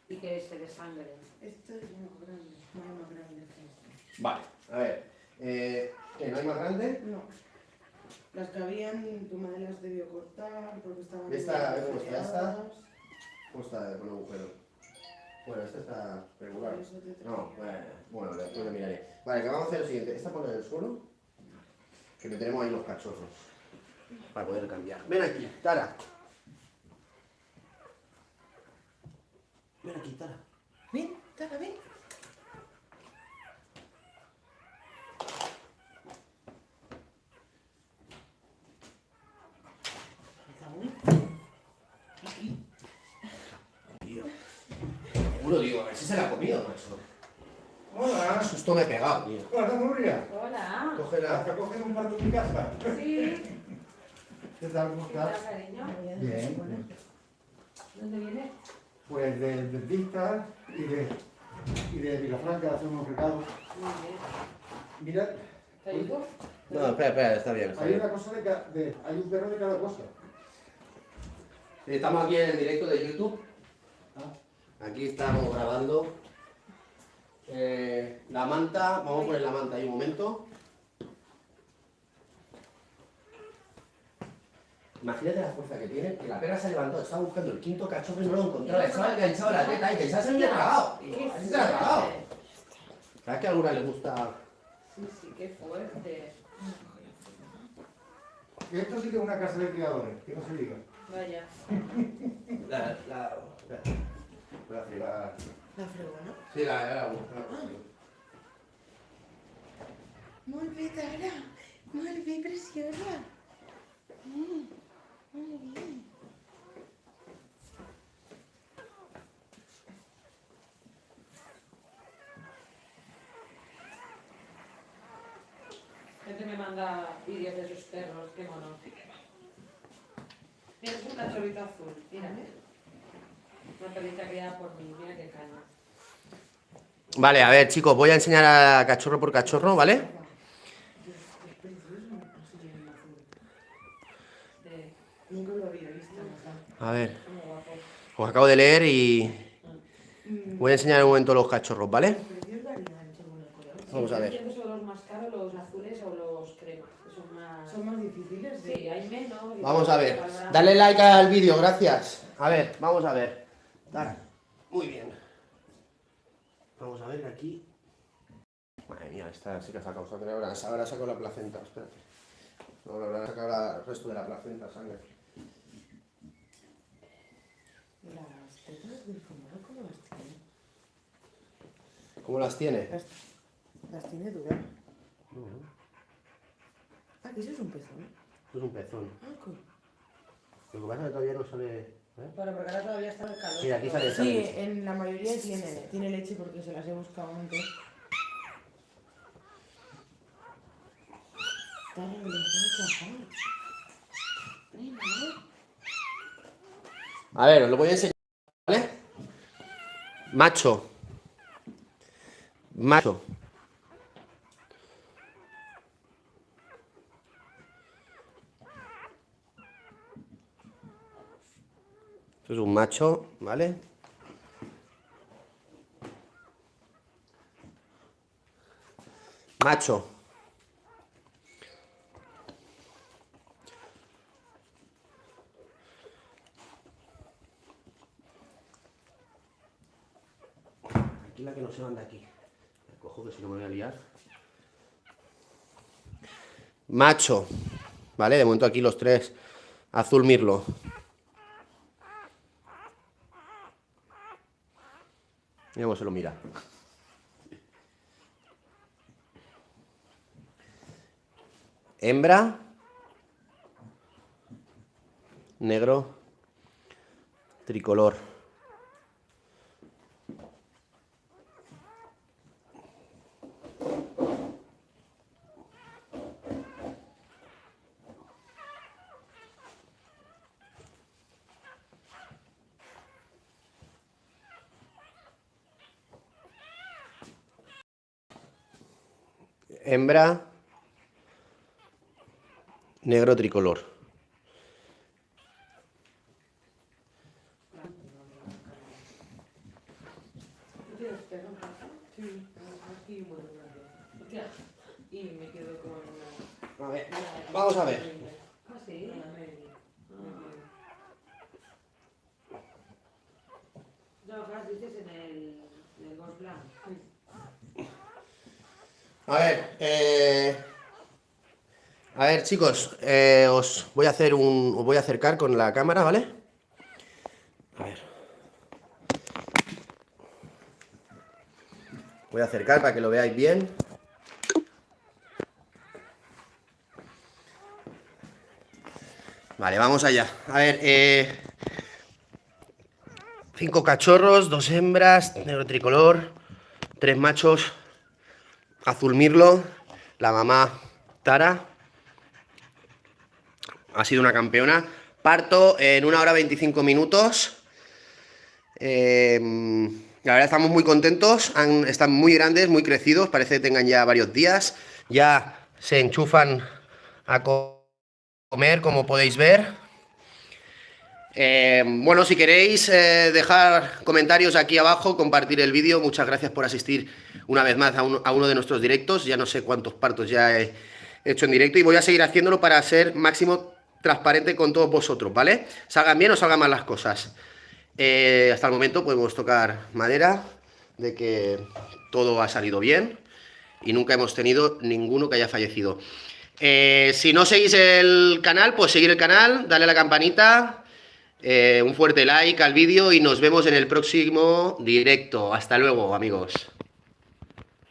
y que se desangren. Esto es muy grande, muy más grande que esto. Vale, a ver. Eh, ¿qué, ¿No hay más grande? No. Las que habían, tu madre las debió cortar porque estaban Esta, muy ¿cómo está esta? ¿Cómo está con agujero? Bueno, esta está regular. No, bueno, bueno, después lo miraré. Vale, que vamos a hacer lo siguiente. Esta ponla en el suelo. Que meteremos ahí los cachorros. Para poder cambiar. Ven aquí, Tara. Ven aquí, Tara. Ven, Tara, ven. Tío. Seguro, digo, a ver si se la ha comido, macho. Hola, Susto me he pegado, tío. hola Nuria. Hola. Cógela. ¿Te cogido un parto en mi casa? Sí. ¿Qué tal? ¿Cómo ¿Qué tal, estás? cariño? Bien. ¿Dónde vienes? Pues del dentista y de, y de Vilafranca de hacer unos recados. Muy bien. Mira, ¿Te ayudo? No, espera, espera, está bien, está hay bien. una cosa de cada, de, hay un perro de cada cosa. Estamos aquí en el directo de YouTube. Ah. Aquí estamos grabando. Eh, la manta, vamos a poner la manta ahí un momento. Imagínate la fuerza que tiene, que la perra se ha levantado, estaba buscando el quinto cachorro y no lo encontraba, estaba enganchado la teta y pensaba se había tragado. Se la ha tragado. fuerte. ¿Sabes que a alguna le gusta? Sí, sí, qué fuerte. Que esto sí que es una casa de criadores, que no se diga. Vaya. La, la, la, la, La fregona. Sí, la, la, la, Tara. Molt bé, preciosa. Mm. Gente me manda vídeos de sus perros, qué mono. Mira, es un cachorrito azul, mira. Una perrita criada por mí, mira qué caña. Vale, a ver, chicos, voy a enseñar a cachorro por cachorro, ¿vale? Es precioso, así en azul. De, Nunca lo había visto. A ver, os acabo de leer y Mm, voy a enseñar un momento los cachorros, ¿vale? Vamos a ver. Los más caros, los azules o los cremas, que son más... Difíciles. Sí, hay menos. Vamos a ver. Dale like al vídeo, gracias. A ver, vamos a ver. Dale. Muy bien. Vamos a ver aquí. Madre mía, esta sí que ha sacado sangre ahora. Ahora saco la placenta, espérate. No, ahora saco el resto de la placenta, sangre. Las tetas del fumado, ¿cómo las tiene? ¿Cómo las tiene? Las, las tiene duras. Ah, que eso es un pezón. Esto es un pezón. Ah, co- Lo que pasa es que todavía no sale. ¿eh? Bueno, porque ahora todavía está el calor. Mira, aquí sale, sale Sí, leche. en la mayoría tiene, tiene leche porque se las he buscado antes. Dale, le dejo chafar. Venga, A ver, os lo voy a enseñar, ¿vale? Macho. Macho. Esto es un macho, ¿vale? Macho. Tranquila no se van de aquí. Me cojo que si no me voy a liar. Macho. Vale, de momento aquí los tres. Azul mirlo. Mira cómo se lo mira. Hembra. Negro. Tricolor. Hembra. Negro tricolor. ¿Tú tienes perro en casa? Sí, aquí muy grande. Hostia. Y me quedo con una... A ver, vamos a ver. Ah, sí. Una media. No, claro, dices en el, en el Ghost Blanc. A ver, eh, a ver chicos, eh, os voy a hacer un, os voy a acercar con la cámara, ¿vale? A ver. Voy a acercar para que lo veáis bien. Vale, vamos allá. A ver, eh, cinco cachorros, dos hembras, negro tricolor, tres machos, azul mirlo, la mamá Tara. Ha sido una campeona. Parto en una hora 25 minutos. Eh, la verdad estamos muy contentos. Están muy grandes, muy crecidos. Parece que tengan ya varios días. Ya se enchufan a co- comer, como podéis ver. Eh, bueno, si queréis eh, dejar comentarios aquí abajo, compartir el vídeo, muchas gracias por asistir una vez más a, uno- de nuestros directos. Ya no sé cuántos partos ya he hecho en directo y voy a seguir haciéndolo para ser máximo transparente con todos vosotros, ¿vale? Salgan bien o salgan mal las cosas. Eh, hasta el momento podemos tocar madera de que todo ha salido bien y nunca hemos tenido ninguno que haya fallecido. Si no seguís el canal, pues seguir el canal, darle a la campanita Eh, un fuerte like al vídeo y nos vemos en el próximo directo. Hasta luego, amigos.